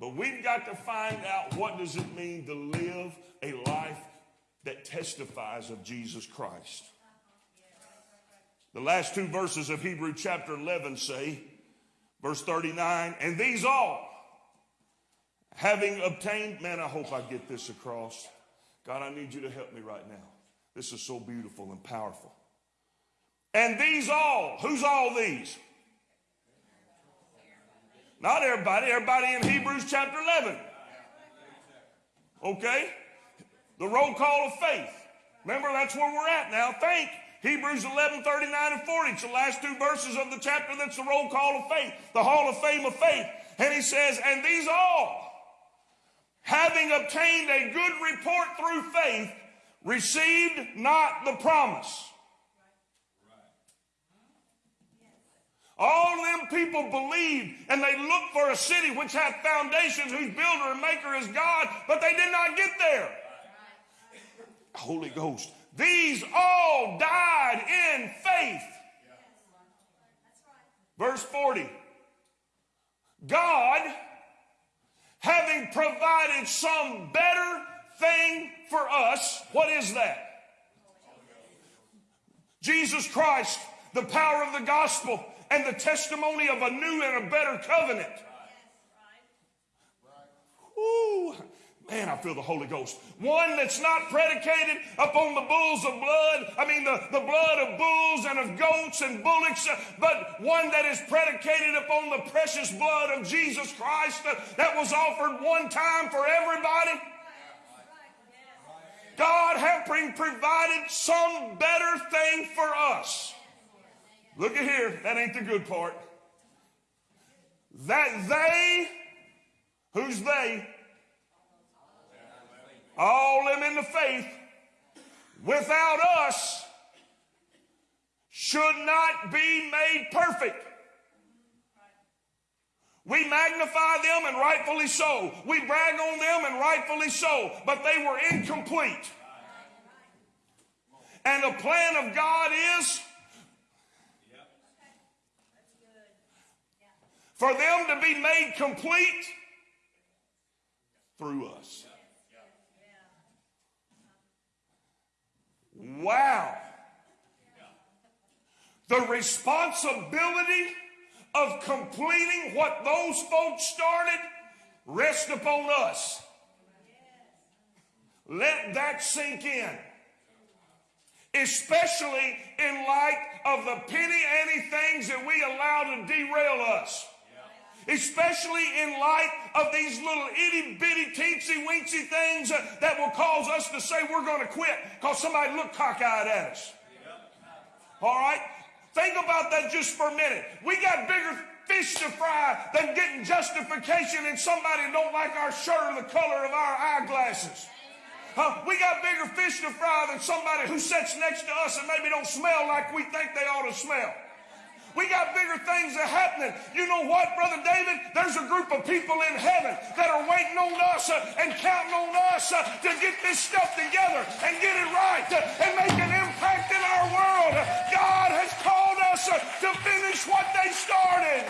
But we've got to find out what does it mean to live testifies of Jesus Christ. The last two verses of Hebrew chapter 11 say, verse 39, and these all, having obtained, man, I hope I get this across. God, I need you to help me right now. This is so beautiful and powerful. And these all, who's all these? Not everybody, everybody in Hebrews chapter 11. Okay? The roll call of faith. Remember, that's where we're at now. Think. Hebrews 11, 39 and 40. It's the last two verses of the chapter that's the roll call of faith, the hall of fame of faith. And he says, and these all, having obtained a good report through faith, received not the promise. All them people believed and they looked for a city which hath foundations, whose builder and maker is God, but they did not get there. Holy Ghost. These all died in faith. Verse 40. God, having provided some better thing for us, what is that? Jesus Christ, the power of the gospel and the testimony of a new and a better covenant. Ooh, man, I feel the Holy Ghost. One that's not predicated upon the bulls of blood, I mean, the, the blood of bulls and of goats and bullocks, uh, but one that is predicated upon the precious blood of Jesus Christ that, that was offered one time for everybody. God having provided some better thing for us. Look at here. That ain't the good part. That they, who's they? All them in the faith, without us, should not be made perfect. We magnify them and rightfully so. We brag on them and rightfully so. But they were incomplete. And the plan of God is for them to be made complete through us. Wow. The responsibility of completing what those folks started rests upon us. Let that sink in. Especially in light of the penny ante things that we allow to derail us. Especially in light of these little itty bitty teensy weensy things that will cause us to say we're going to quit because somebody looked cockeyed at us. All right? Think about that just for a minute. We got bigger fish to fry than getting justification in somebody don't like our shirt or the color of our eyeglasses. Huh? We got bigger fish to fry than somebody who sits next to us and maybe don't smell like we think they ought to smell. We got bigger things that are happening. You know what, Brother David? There's a group of people in heaven that are waiting on us uh, and counting on us uh, to get this stuff together and get it right uh, and make an impact in our world. God has called us to finish what they started.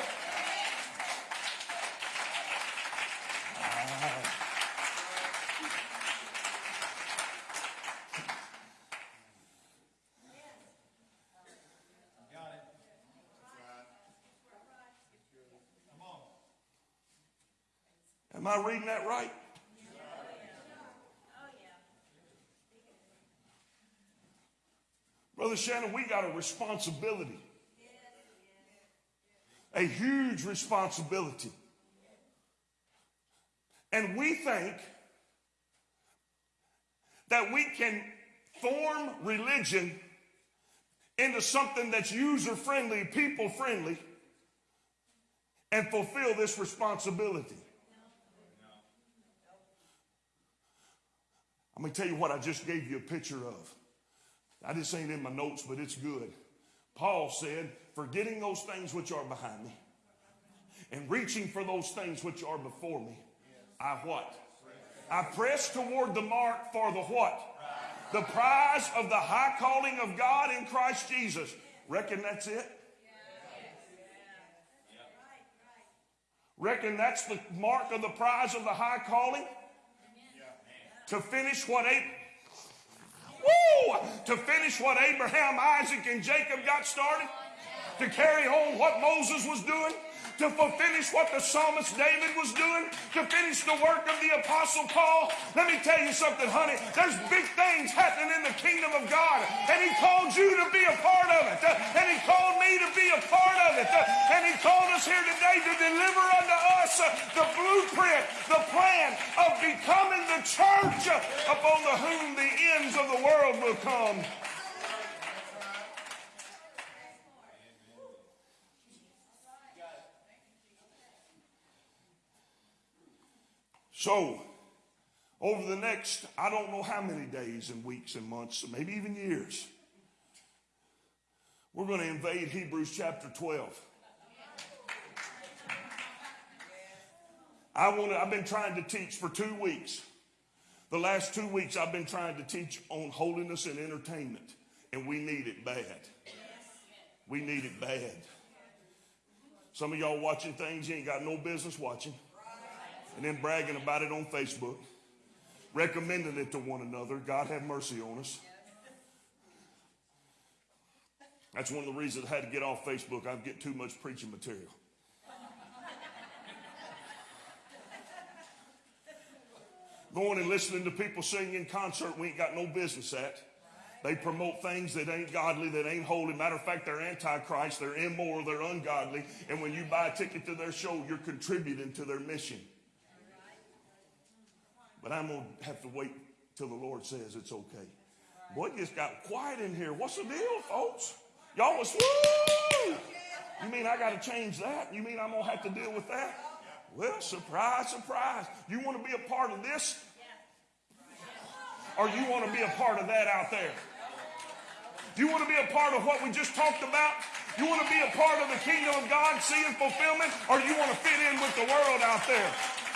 Am I reading that right? Brother Shannon, we got a responsibility. A huge responsibility. And we think that we can form religion into something that's user friendly, people friendly, and fulfill this responsibility. I'm going to tell you what I just gave you a picture of. I just ain't in my notes, but it's good. Paul said, forgetting those things which are behind me and reaching for those things which are before me, I what? I press toward the mark for the what? The prize of the high calling of God in Christ Jesus. Reckon that's it? Reckon that's the mark of the prize of the high calling? To finish what Abraham, woo, to finish what Abraham, Isaac, and Jacob got started, to carry on what Moses was doing, to finish what the psalmist David was doing, to finish the work of the apostle Paul. Let me tell you something, honey. There's big things happening in the kingdom of God, and he called you to be a part of it, and he called me to be a part of it, and he called us here today to deliver unto us the blueprint, the plan of becoming the church upon the whom the ends of the world will come. So, over the next, I don't know how many days and weeks and months, maybe even years, we're going to invade Hebrews chapter 12. I want to, I've been trying to teach for two weeks. The last two weeks, I've been trying to teach on holiness and entertainment, and we need it bad. We need it bad. Some of y'all watching things you ain't got no business watching and then bragging about it on Facebook, recommending it to one another. God have mercy on us. That's one of the reasons I had to get off Facebook. I get too much preaching material. Going and listening to people sing in concert we ain't got no business at. They promote things that ain't godly, that ain't holy. Matter of fact, they're antichrist, they're immoral, they're ungodly. And when you buy a ticket to their show, you're contributing to their mission. But I'm going to have to wait till the Lord says it's okay. Boy, it just got quiet in here. What's the deal, folks? Y'all was, woo! You mean I got to change that? You mean I'm going to have to deal with that? Well, surprise, surprise. You want to be a part of this? Or you want to be a part of that out there? You want to be a part of what we just talked about? You want to be a part of the kingdom of God, seeing fulfillment, or you want to fit in with the world out there?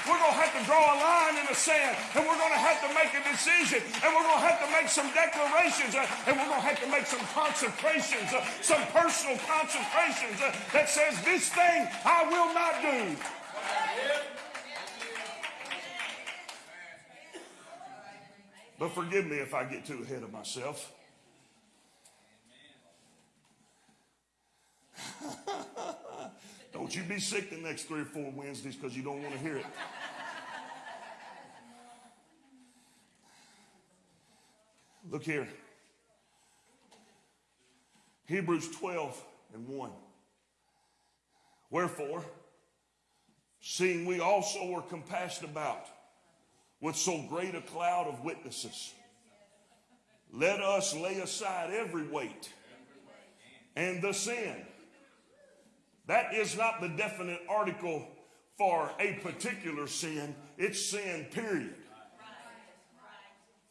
We're going to have to draw a line in the sand, and we're going to have to make a decision, and we're going to have to make some declarations, uh, and we're going to have to make some consecrations, uh, some personal consecrations uh, that says, This thing I will not do. But forgive me if I get too ahead of myself. don't you be sick the next three or four Wednesdays because you don't want to hear it. Look here. Hebrews 12 and 1. Wherefore, seeing we also are compassed about with so great a cloud of witnesses, let us lay aside every weight and the sin. That is not the definite article for a particular sin, it's sin, period.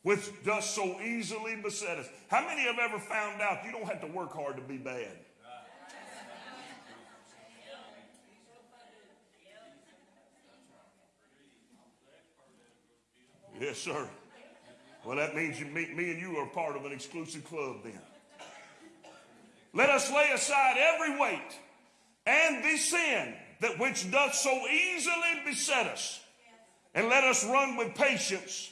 Which does so easily beset us. How many have ever found out you don't have to work hard to be bad? Yes, sir. Well, that means you, me, me and you are part of an exclusive club then. Let us lay aside every weight and the sin that which doth so easily beset us, and let us run with patience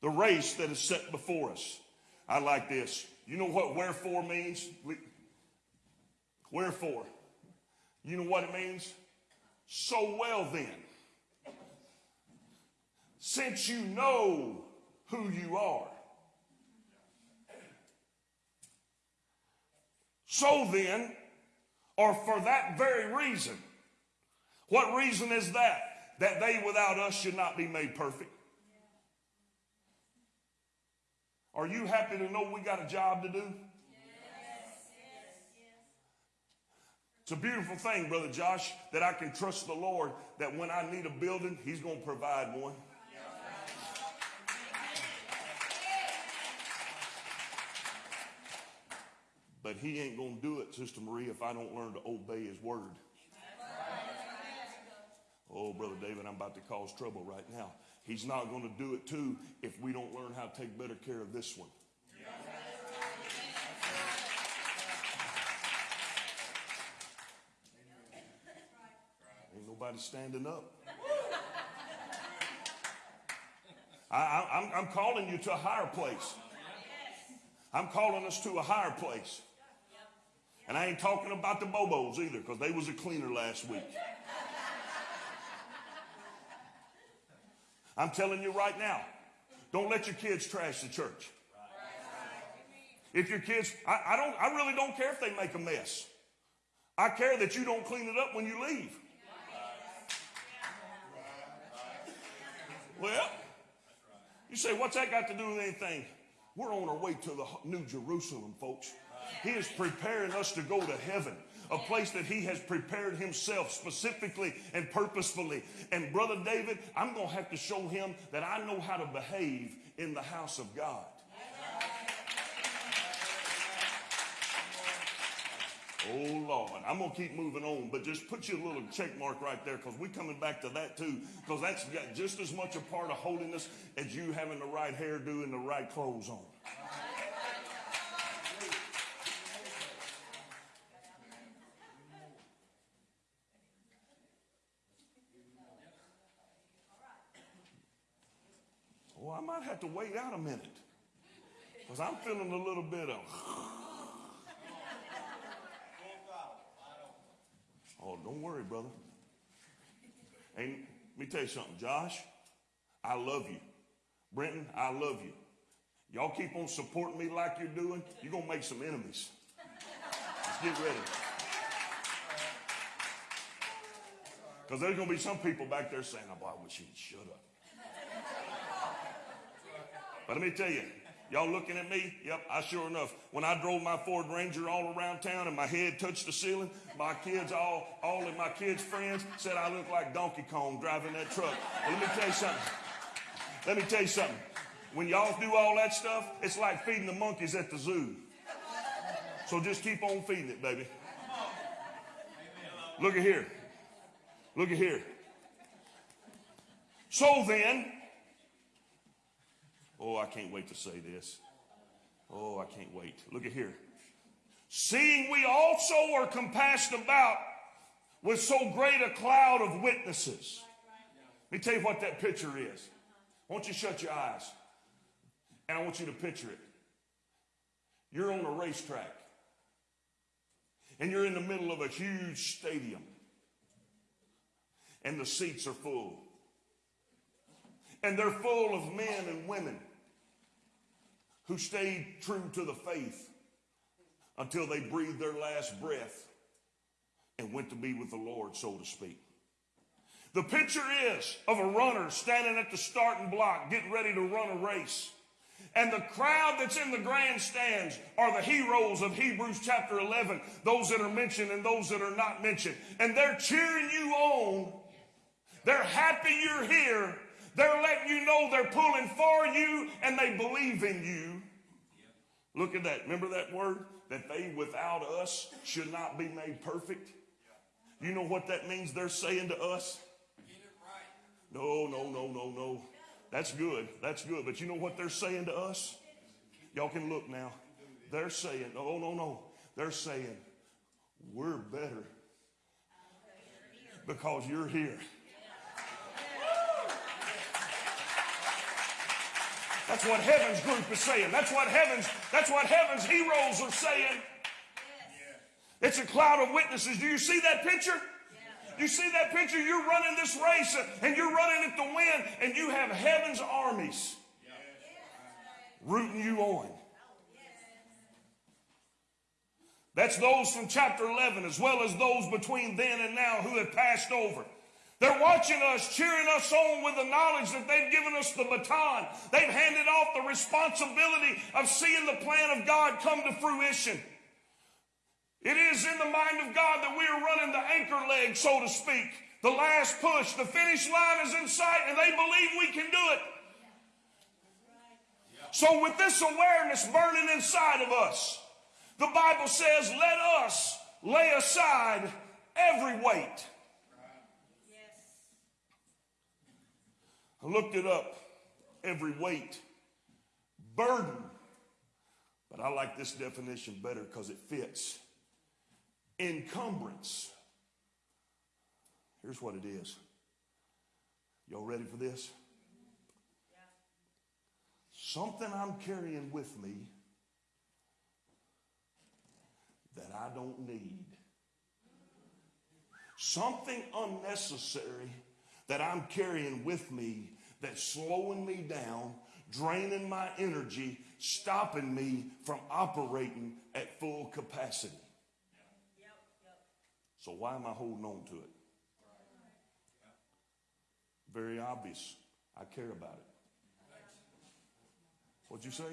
the race that is set before us. I like this. You know what wherefore means? Wherefore? You know what it means? So well then, since you know who you are. So then, or for that very reason, what reason is that? That they without us should not be made perfect. Are you happy to know we got a job to do? It's a beautiful thing, Brother Josh, that I can trust the Lord that when I need a building, He's going to provide one. But He ain't going to do it, Sister Marie, if I don't learn to obey His word. Oh, Brother David, I'm about to cause trouble right now. He's not going to do it too if we don't learn how to take better care of this one. Ain't nobody standing up. I, am calling you to a higher place. I'm calling us to a higher place. And I ain't talking about the Bobos either, because they was a cleaner last week. I'm telling you right now, don't let your kids trash the church. If your kids, I, I, don't, I really don't care if they make a mess. I care that you don't clean it up when you leave. Well, you say, what's that got to do with anything? We're on our way to the New Jerusalem, folks. He is preparing us to go to heaven, a place that He has prepared Himself specifically and purposefully. And, Brother David, I'm going to have to show him that I know how to behave in the house of God. Oh Lord, I'm gonna keep moving on, but just put you a little check mark right there because we're coming back to that too, because that's got just as much a part of holiness as you having the right hairdo and the right clothes on. To wait out a minute because I'm feeling a little bit of. Oh, don't worry, brother. And let me tell you something, Josh. I love you. Brenton, I love you. Y'all keep on supporting me like you're doing, you're going to make some enemies. Let's get ready. Because there's going to be some people back there saying, oh, boy, I wish he'd shut up. But let me tell you, Y'all looking at me? Yep, I sure enough. When I drove my Ford Ranger all around town and my head touched the ceiling, my kids, all, all of my kids' friends said I looked like Donkey Kong driving that truck. But let me tell you something. Let me tell you something. When y'all do all that stuff, it's like feeding the monkeys at the zoo. So just keep on feeding it, baby. Look at here. Look at here. So then, oh, I can't wait to say this. Oh, I can't wait. Look at here. Seeing we also are compassed about with so great a cloud of witnesses. Let me tell you what that picture is. I want you to shut your eyes. And I want you to picture it. You're on a racetrack. And you're in the middle of a huge stadium. And the seats are full. And they're full of men and women who stayed true to the faith until they breathed their last breath and went to be with the Lord, so to speak. The picture is of a runner standing at the starting block, getting ready to run a race. And the crowd that's in the grandstands are the heroes of Hebrews chapter 11, those that are mentioned and those that are not mentioned. And they're cheering you on. They're happy you're here. They're letting you know they're pulling for you and they believe in you. Look at that. Remember that word? That they without us should not be made perfect. You know what that means they're saying to us? No, no, no, no, no. That's good. That's good. But you know what they're saying to us? Y'all can look now. They're saying, no, no, no. They're saying, we're better because you're here. That's what heaven's group is saying. That's what heaven's, that's what heaven's heroes are saying. It's a cloud of witnesses. Do you see that picture? You see that picture? You're running this race uh, and you're running it to win, and you have heaven's armies rooting you on. Oh, that's those from chapter 11, as well as those between then and now who have passed over. They're watching us, cheering us on with the knowledge that they've given us the baton. They've handed off the responsibility of seeing the plan of God come to fruition. It is in the mind of God that we are running the anchor leg, so to speak. The last push, the finish line is in sight, and they believe we can do it. So, with this awareness burning inside of us, the Bible says, let us lay aside every weight. I looked it up. Every weight, burden. But I like this definition better because it fits encumbrance. Here's what it is. Y'all ready for this? Something I'm carrying with me that I don't need. Something unnecessary that I'm carrying with me that's slowing me down, draining my energy, stopping me from operating at full capacity. So why am I holding on to it? Very obvious. I care about it. What'd you say?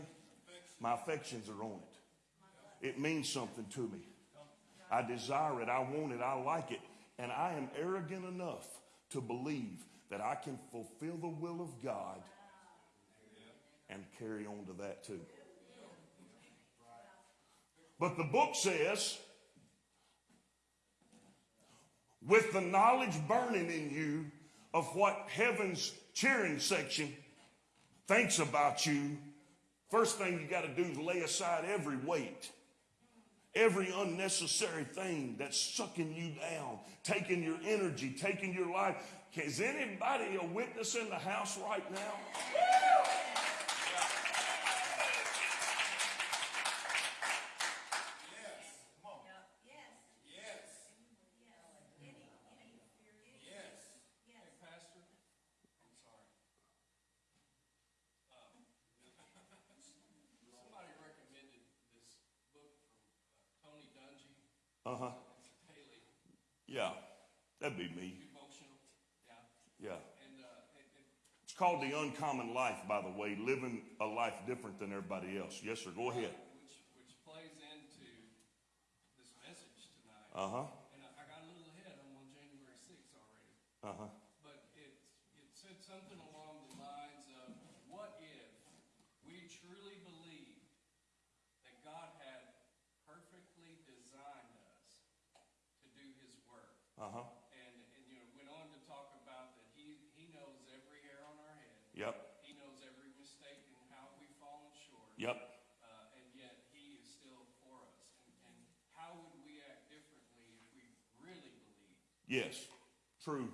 My affections are on it. It means something to me. I desire it. I want it. I like it. And I am arrogant enough to believe that I can fulfill the will of God and carry on to that too. But the book says, with the knowledge burning in you of what heaven's cheering section thinks about you, first thing you got to do is lay aside every weight, every unnecessary thing that's sucking you down, taking your energy, taking your life. Is anybody a witness in the house right now? Pastor, I'm sorry. Um, Somebody recommended this book from uh, Tony Dungy. Uh huh. Haley, Yeah, that'd be me. devotional. Yeah. Yeah. And, uh, and, and It's called The Uncommon Life, by the way, living a life different than everybody else. Yes, sir. Go ahead. which, which plays into this message tonight. Uh huh. And I, I got a little ahead. I'm on January 6th already. Uh huh. But it, it said something along the lines of, what if we truly believed that God had perfect Uh-huh. And, and, you know, went on to talk about that he, he knows every hair on our head. Yep. He knows every mistake and how we've fallen short. Yep. Uh, and yet he is still for us. And, and how would we act differently if we really believed? Yes. True.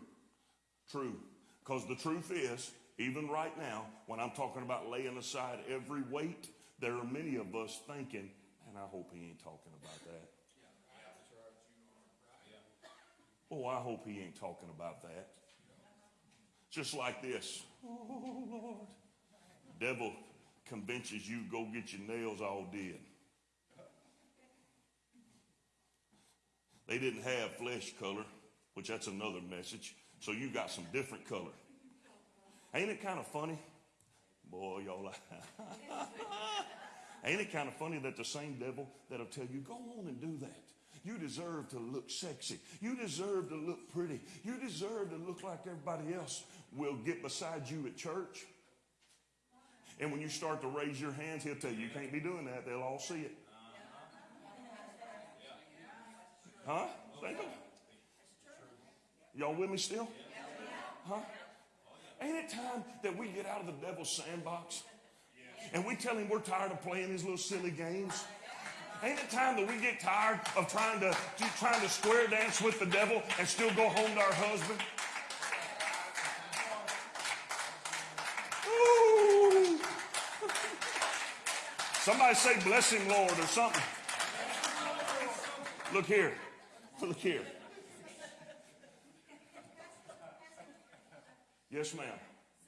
True. Because the truth is, even right now, when I'm talking about laying aside every weight, there are many of us thinking, and I hope he ain't talking about that. Oh, I hope he ain't talking about that. Just like this. Oh, Lord. Devil convinces you go get your nails all did. They didn't have flesh color, which that's another message. So you got some different color. Ain't it kind of funny? Boy, y'all. Ain't it kind of funny that the same devil that'll tell you, go on and do that. You deserve to look sexy. You deserve to look pretty. You deserve to look like everybody else will get beside you at church. And when you start to raise your hands, he'll tell you, you can't be doing that. They'll all see it. Huh? Y'all with me still? Huh? Ain't it time that we get out of the devil's sandbox and we tell him we're tired of playing these little silly games? Ain't it time that we get tired of trying to, trying to square dance with the devil and still go home to our husband? Ooh. Somebody say, bless him, Lord, or something. Look here. Look here. Yes, ma'am.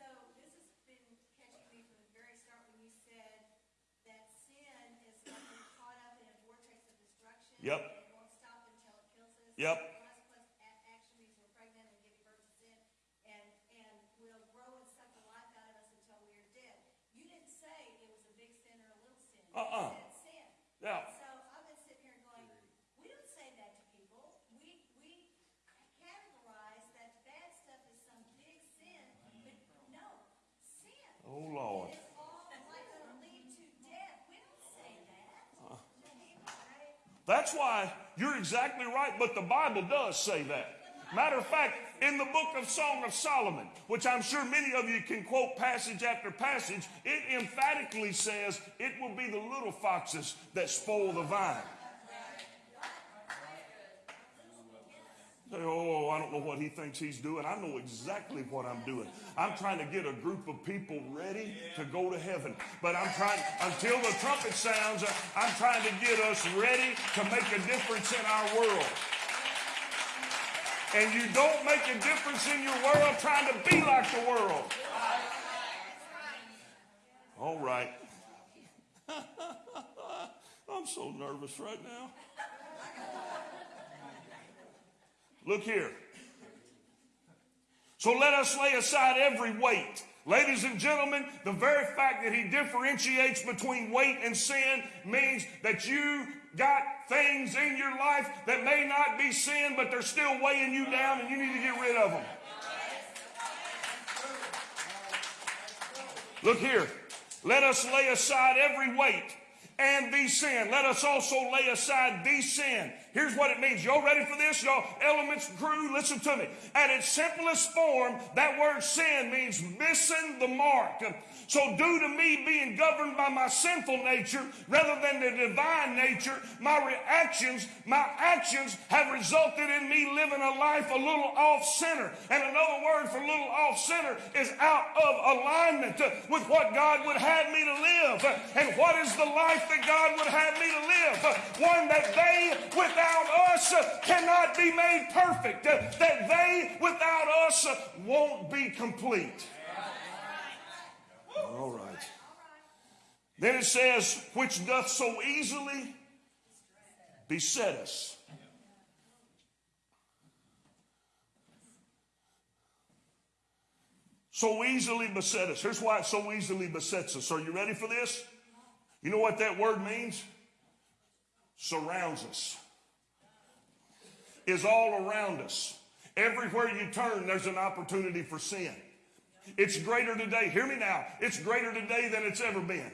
So this has been catching me from the very start when you said that sin is like caught up in a vortex of destruction. Yep. And it won't stop until it kills us. Yep. Plus, plus a- action means we're pregnant and giving birth to sin. And, and will grow and suck the life out of us until we are dead. You didn't say it was a big sin or a little sin. Uh-uh. You said sin. Yeah. So I've been sitting here going, we don't say that to people. We, we categorize that bad stuff as some big sin, but no, sin. Oh, Lord. It's all like gonna lead to death. We don't say that. Right? That's why you're exactly right, but the Bible does say that. Matter of fact, in the book of Song of Solomon, which I'm sure many of you can quote passage after passage, it emphatically says it will be the little foxes that spoil the vine. Say, oh, I don't know what he thinks he's doing. I know exactly what I'm doing. I'm trying to get a group of people ready to go to heaven. But I'm trying, until the trumpet sounds, uh, I'm trying to get us ready to make a difference in our world. And you don't make a difference in your world trying to be like the world. All right. I'm so nervous right now. Look here. So let us lay aside every weight. Ladies and gentlemen, the very fact that he differentiates between weight and sin means that you got things in your life that may not be sin, but they're still weighing you down and you need to get rid of them. Look here. Let us lay aside every weight and the sin. Let us also lay aside the sin. Here's what it means. Y'all ready for this? Y'all, elements crew, listen to me. At its simplest form, that word sin means missing the mark. So due to me being governed by my sinful nature rather than the divine nature, my reactions, my actions have resulted in me living a life a little off center. And another word for little off center is out of alignment with what God would have me to live. And what is the life that God would have me to live? One that they without us cannot be made perfect. That they without us won't be complete. All right. Then it says, which doth so easily beset us. So easily beset us. Here's why it so easily besets us. Are you ready for this? You know what that word means? Surrounds us. Is all around us. Everywhere you turn, there's an opportunity for sin. It's greater today. Hear me now. It's greater today than it's ever been.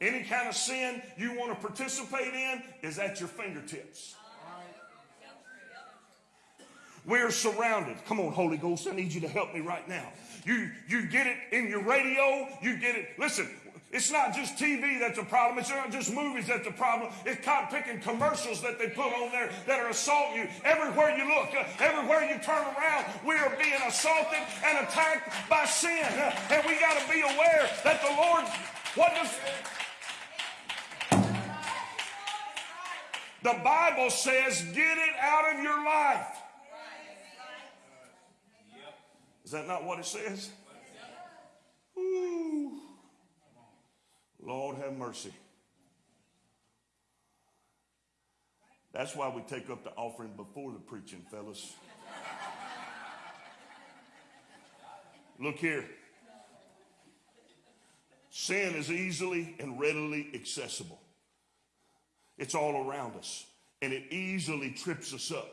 Any kind of sin you want to participate in is at your fingertips. We're surrounded. Come on, Holy Ghost, I need you to help me right now. You, you get it in your radio, you get it. Listen, it's not just TV that's a problem. It's not just movies that's a problem. It's cotton picking commercials that they put on there that are assaulting you. Everywhere you look, uh, everywhere you turn around, we are being assaulted and attacked by sin. Uh, and we got to be aware that the Lord, what does, the Bible says, get it out of your life. Is that not what it says? Ooh. Lord have mercy. That's why we take up the offering before the preaching, fellas. Look here. Sin is easily and readily accessible. It's all around us, and it easily trips us up,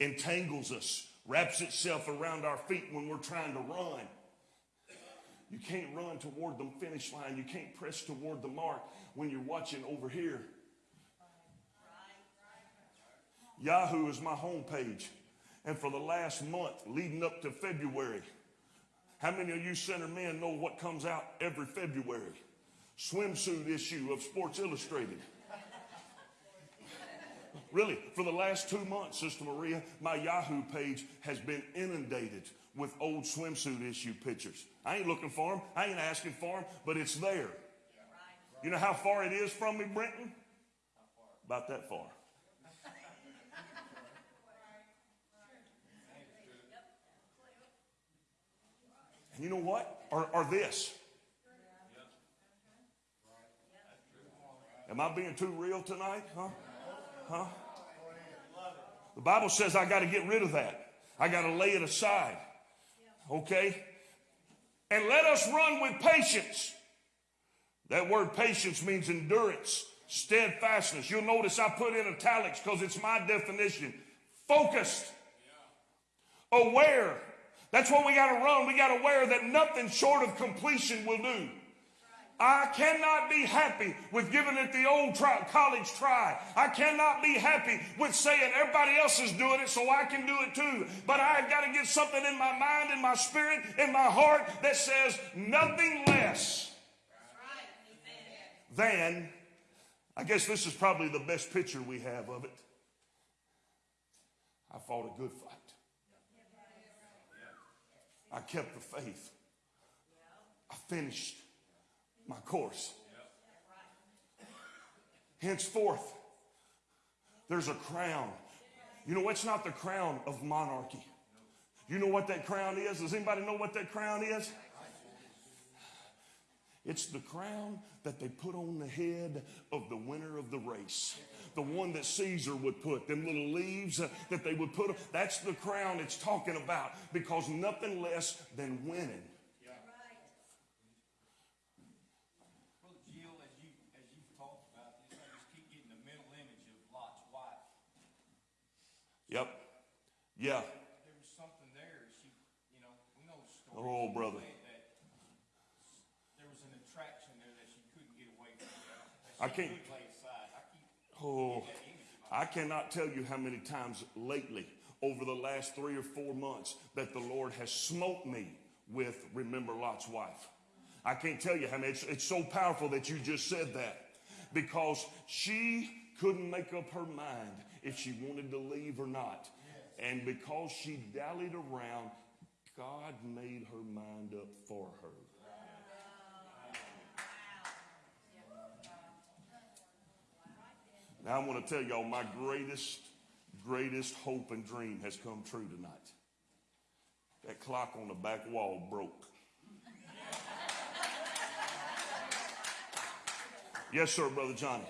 entangles us, wraps itself around our feet when we're trying to run. You can't run toward the finish line. You can't press toward the mark when you're watching over here. Yahoo is my homepage. And for the last month leading up to February, how many of you center men know what comes out every February? Swimsuit issue of Sports Illustrated. Really, for the last two months, Sister Maria, my Yahoo page has been inundated with old swimsuit issue pictures. I ain't looking for them. I ain't asking for them, but it's there. You know how far it is from me, Brenton? About that far. And you know what? Or, or this. Am I being too real tonight? Huh? Huh? The Bible says I got to get rid of that. I got to lay it aside. Okay? And let us run with patience. That word patience means endurance, steadfastness. You'll notice I put in italics because it's my definition. Focused, aware. That's what we got to run. We got to aware that nothing short of completion will do. I cannot be happy with giving it the old college try. I cannot be happy with saying everybody else is doing it, so I can do it too. But I've got to get something in my mind, in my spirit, in my heart that says nothing less than, I guess this is probably the best picture we have of it. I fought a good fight. I kept the faith. I finished my course. Henceforth, there's a crown. You know, it's not the crown of monarchy. You know what that crown is? Does anybody know what that crown is? It's the crown that they put on the head of the winner of the race. The one that Caesar would put, them little leaves that they would put. That's the crown it's talking about because nothing less than winning. Brother Jill, as you, as you've talked about this, I just keep getting the mental image of Lot's wife. Yep. Yeah. There was something there, she, you know, we know the story. Oh, brother. That There was an attraction there that she couldn't get away from. I can't- lay aside. I keep Oh, that image in my I cannot tell you how many times lately, over the last three or four months, that the Lord has smote me with Remember Lot's wife. I can't tell you how many. It's, it's so powerful that you just said that because she couldn't make up her mind if she wanted to leave or not. And because she dallied around, God made her mind up for her. Now I want to tell y'all my greatest, greatest hope and dream has come true tonight. That clock on the back wall broke. Yes, sir, Brother Johnny.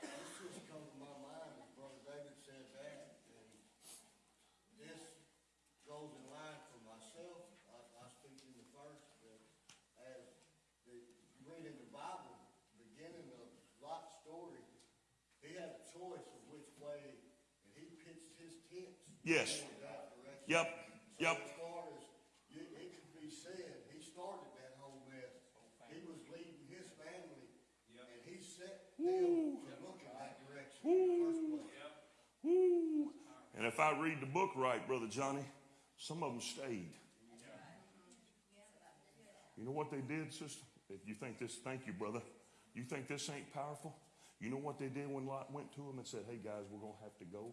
This just come to my mind as Brother David said that, and this goes in line for myself. I, I speak in the first, that as the, you read in the Bible, beginning of Lot's story, he had a choice of which way, and he pitched his tents. Yes. going that. Yep, So yep. as far as, you, it could be said, he started that whole mess. He was leading his family, and he set them to look in that direction in the first place. Woo. And if I read the book right, Brother Johnny, some of them stayed. You know what they did, sister? If you think this, thank you, brother. You think this ain't powerful? You know what they did when Lot went to him and said, hey guys, we're going to have to go?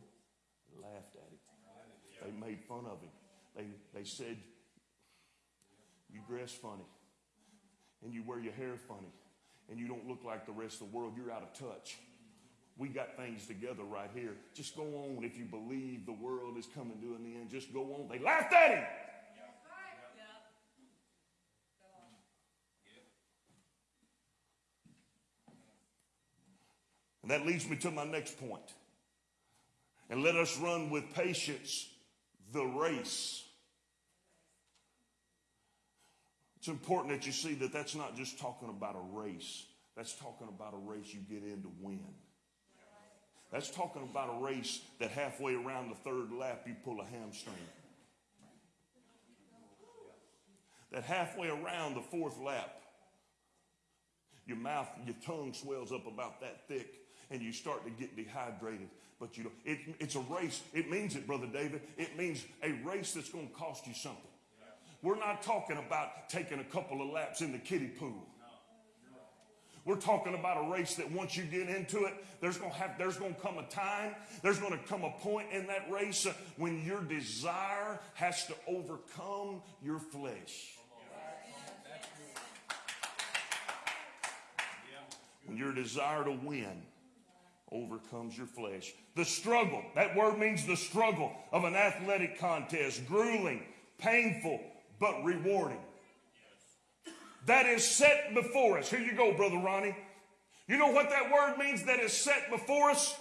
Laughed at him. They made fun of him. They, they said, you dress funny and you wear your hair funny and you don't look like the rest of the world. You're out of touch. We got things together right here. Just go on if you believe the world is coming to an end. Just go on. They laughed at him. And that leads me to my next point. And let us run with patience the race. It's important that you see that that's not just talking about a race. That's talking about a race you get in to win. That's talking about a race that halfway around the third lap you pull a hamstring. That halfway around the fourth lap, your mouth, your tongue swells up about that thick and you start to get dehydrated. But you know, it, it's a race. It means it, Brother David. It means a race that's going to cost you something. We're not talking about taking a couple of laps in the kiddie pool. We're talking about a race that once you get into it, there's going to have, there's going to come a time, there's going to come a point in that race uh, when your desire has to overcome your flesh. When your desire to win overcomes your flesh. The struggle, that word means the struggle of an athletic contest, grueling, painful, but rewarding. That is set before us. Here you go, Brother Ronnie. You know what that word means that is set before us?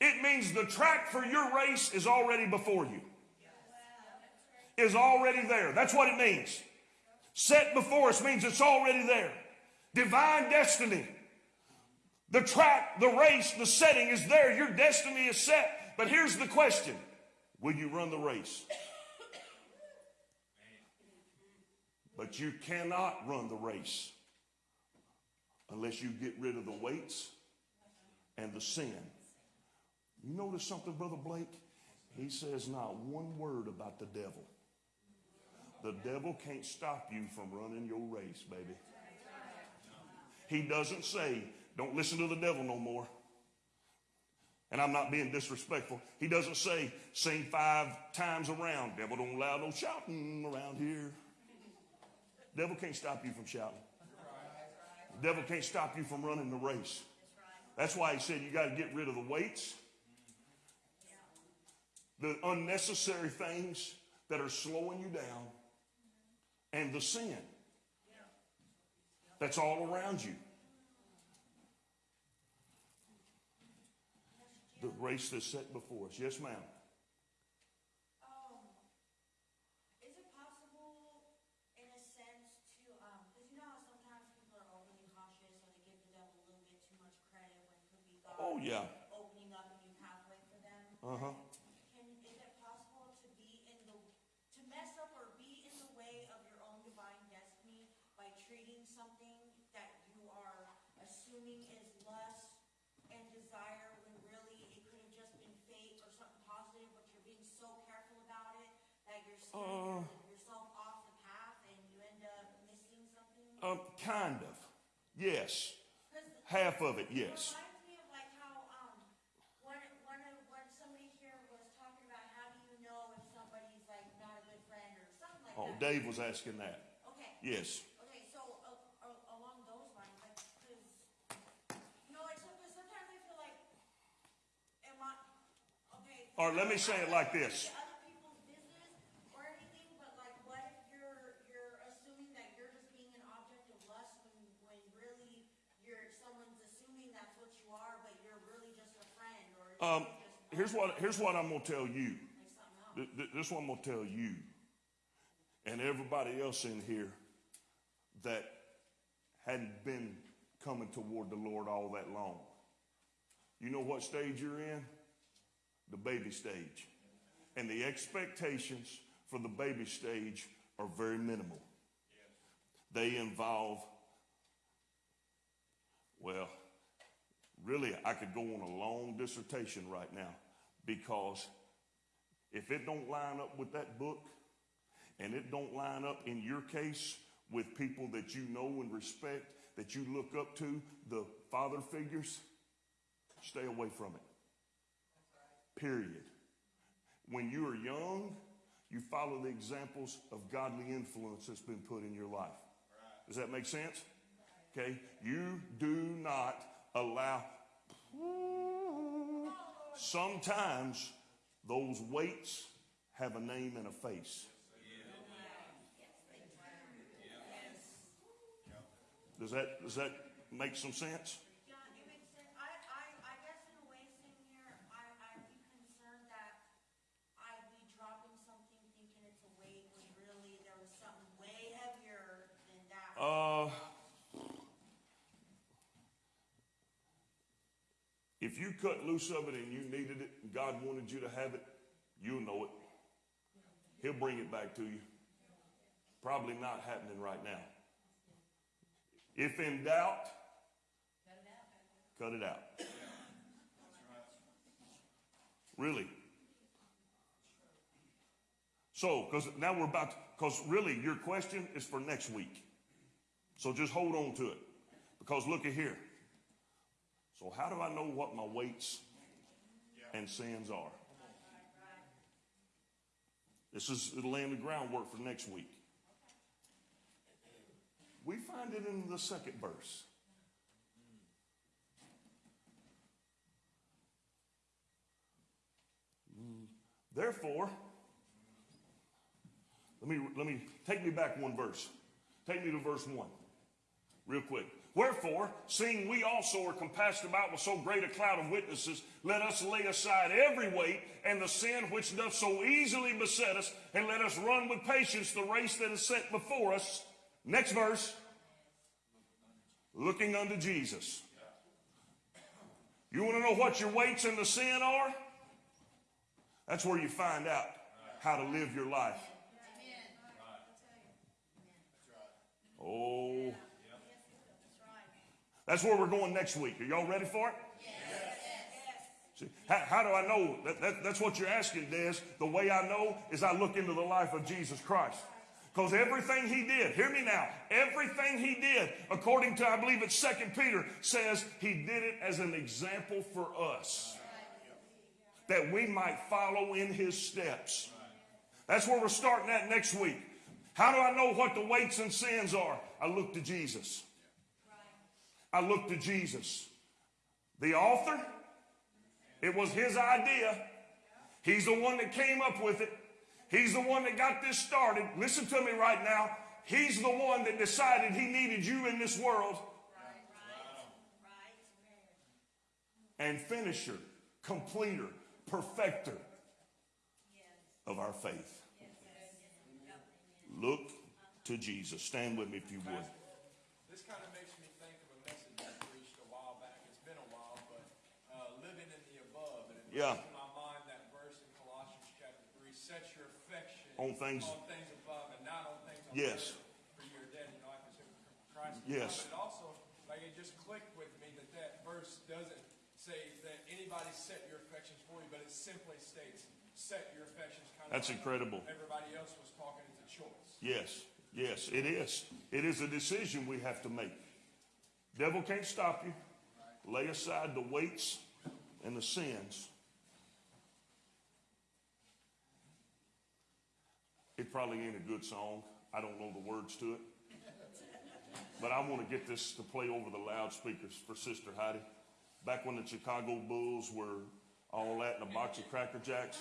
It means the track for your race is already before you. Is already there. That's what it means. Set before us means it's already there. Divine destiny. The track, the race, the setting is there. Your destiny is set. But here's the question Will you run the race? But you cannot run the race unless you get rid of the weights and the sin. You notice something, Brother Blake? He says not one word about the devil. The devil can't stop you from running your race, baby. He doesn't say, don't listen to the devil no more. And I'm not being disrespectful. He doesn't say, sing five times around. Devil don't allow no shouting around here. Devil can't stop you from shouting. Devil can't stop you from running the race. That's why he said you got to get rid of the weights, the unnecessary things that are slowing you down, and the sin that's all around you. The race that's set before us. Yes, ma'am. Um, is it possible, in a sense, to, um, because you know how sometimes people are overly cautious or they give the devil a little bit too much credit set before us. Yes, ma'am. Oh, yeah. opening up a new pathway for them? Uh huh. Can, is it possible to be in the, to mess up or be in the way of your own divine destiny by treating something that you are assuming is lust and desire when really it could have just been fate or something positive, but you're being so careful about it that you're Uh. yourself off the path and you end up missing something? Um, kind of. Yes. Half of it, yes. reminds me of like how, um, when, when, when somebody here was talking about how do you know if somebody's like not a good friend or something like Oh. Dave was asking that. Okay. Yes. Okay, so, uh, uh, along those lines, like, cause, you know, 'cause sometimes I feel like, am I, okay. Or let me say it like this. Other people's business or anything, but like, what if you're, you're assuming that you're just being an object of lust when, when really you're, someone's assuming that's what you are, but you're really just a friend or you're Um, here's what here's what I'm gonna tell you. This one gonna tell you, and everybody else in here that hadn't been coming toward the Lord all that long. You know what stage you're in? The baby stage, and the expectations for the baby stage are very minimal. They involve, well, really, I could go on a long dissertation right now because if it don't line up with that book, and it don't line up in your case with people that you know and respect, that you look up to, the father figures, stay away from it. Period. When you are young, you follow the examples of godly influence that's been put in your life. Does that make sense? Okay. You do not allow. Sometimes those weights have a name and a face. Does that does that make some sense? Yeah, it makes sense. I, I, I guess in a way, same here, I, I'd be concerned that I'd be dropping something thinking it's a weight when really there was something way heavier than that. Uh, if you cut loose of it and you needed it, and God wanted you to have it, you'll know it. He'll bring it back to you. Probably not happening right now. If in doubt, cut it out. Really. So, because now we're about, because really your question is for next week. So just hold on to it. Because look at here. So, how do I know what my weights and sins are? This is it'll lay the groundwork for next week. We find it in the second verse. Therefore, let me let me take me back one verse. Take me to verse one, real quick. Wherefore, seeing we also are compassed about with so great a cloud of witnesses, let us lay aside every weight and the sin which doth so easily beset us, and let us run with patience the race that is set before us. Next verse. Looking unto Jesus. You want to know what your weights and the sin are? That's where you find out how to live your life. Oh. That's where we're going next week. Are y'all ready for it? Yes. See, how, how do I know? That, that, that's what you're asking, Des. The way I know is I look into the life of Jesus Christ. Because everything he did, hear me now, everything he did, according to, I believe it's Second Peter, says he did it as an example for us. That we might follow in his steps. That's where we're starting at next week. How do I know what the weights and sins are? I look to Jesus. I look to Jesus. The author, it was his idea. He's the one that came up with it. He's the one that got this started. Listen to me right now. He's the one that decided he needed you in this world. And finisher, completer, perfecter of our faith. Look to Jesus. Stand with me if you would. This kind of makes me think of a message I preached a while back. It's been a while, but uh, living in the above. And it Yeah. brings to my mind that verse in Colossians chapter 3 set your affection On things- on things above and not on things on Yes. earth. For you are dead, you know, I said, Christ. Yes. But it also, like, it just clicked with me that that verse doesn't say that anybody set your affections for you, but it simply states set your affections kind That's of incredible. everybody else was talking. It's a choice. Yes, yes, it is. It is a decision we have to make. Devil can't stop you. Lay aside the weights and the sins. It probably ain't a good song. I don't know the words to it. But I want to get this to play over the loudspeakers for Sister Heidi. Back when the Chicago Bulls were all that and a box of Cracker Jacks,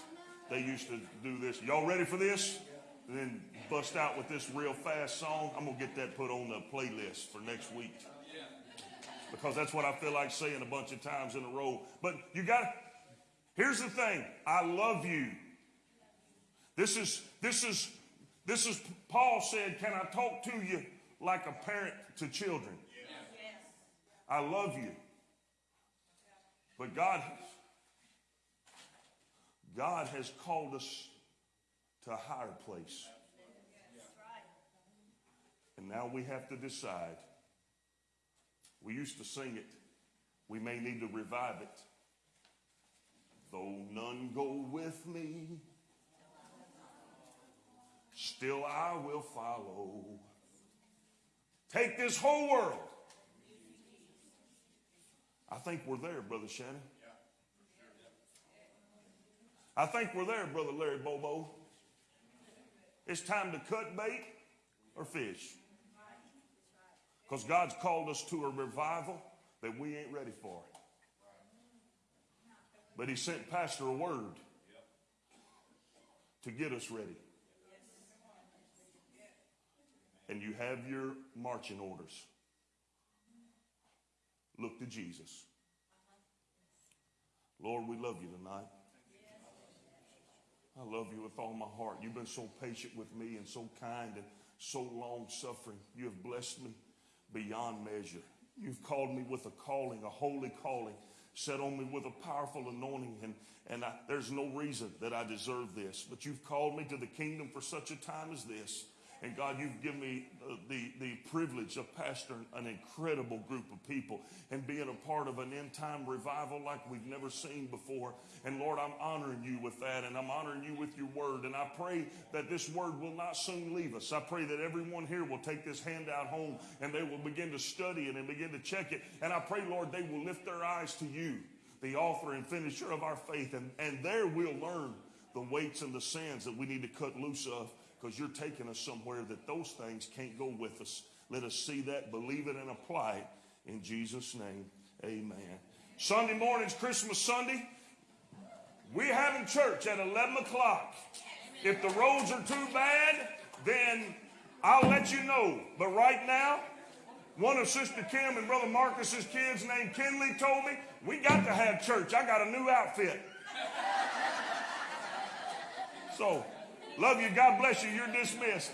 they used to do this. Y'all ready for this? And then bust out with this real fast song. I'm going to get that put on the playlist for next week. Because that's what I feel like saying a bunch of times in a row. But you got, here's the thing I love you. This is, this is, this is, Paul said, Can I talk to you like a parent to children? I love you. But God, God has called us to a higher place. And now we have to decide. We used to sing it. We may need to revive it. Though none go with me, still I will follow. Take this whole world. I think we're there, Brother Shannon. I think we're there, Brother Larry Bobo. It's time to cut bait or fish. Because God's called us to a revival that we ain't ready for. But He sent Pastor a word to get us ready. And you have your marching orders. Look to Jesus. Lord, we love you tonight. I love you with all my heart. You've been so patient with me and so kind and so long suffering. You have blessed me beyond measure. You've called me with a calling, a holy calling, set on me with a powerful anointing, and, and I, there's no reason that I deserve this. But you've called me to the kingdom for such a time as this. And God, you've given me uh, the, the privilege of pastoring an incredible group of people and being a part of an end time revival like we've never seen before. And Lord, I'm honoring you with that and I'm honoring you with your word. And I pray that this word will not soon leave us. I pray that everyone here will take this handout home and they will begin to study it and begin to check it. And I pray, Lord, they will lift their eyes to you, the author and finisher of our faith. And, and there we'll learn the weights and the sins that we need to cut loose of because you're taking us somewhere that those things can't go with us. Let us see that, believe it, and apply it in Jesus' name. Amen. Sunday morning's Christmas Sunday. We're having church at 11 o'clock. If the roads are too bad, then I'll let you know. But right now, one of Sister Kim and Brother Marcus's kids named Kinley told me, we got to have church. I got a new outfit. So, Love you. God bless you. You're dismissed.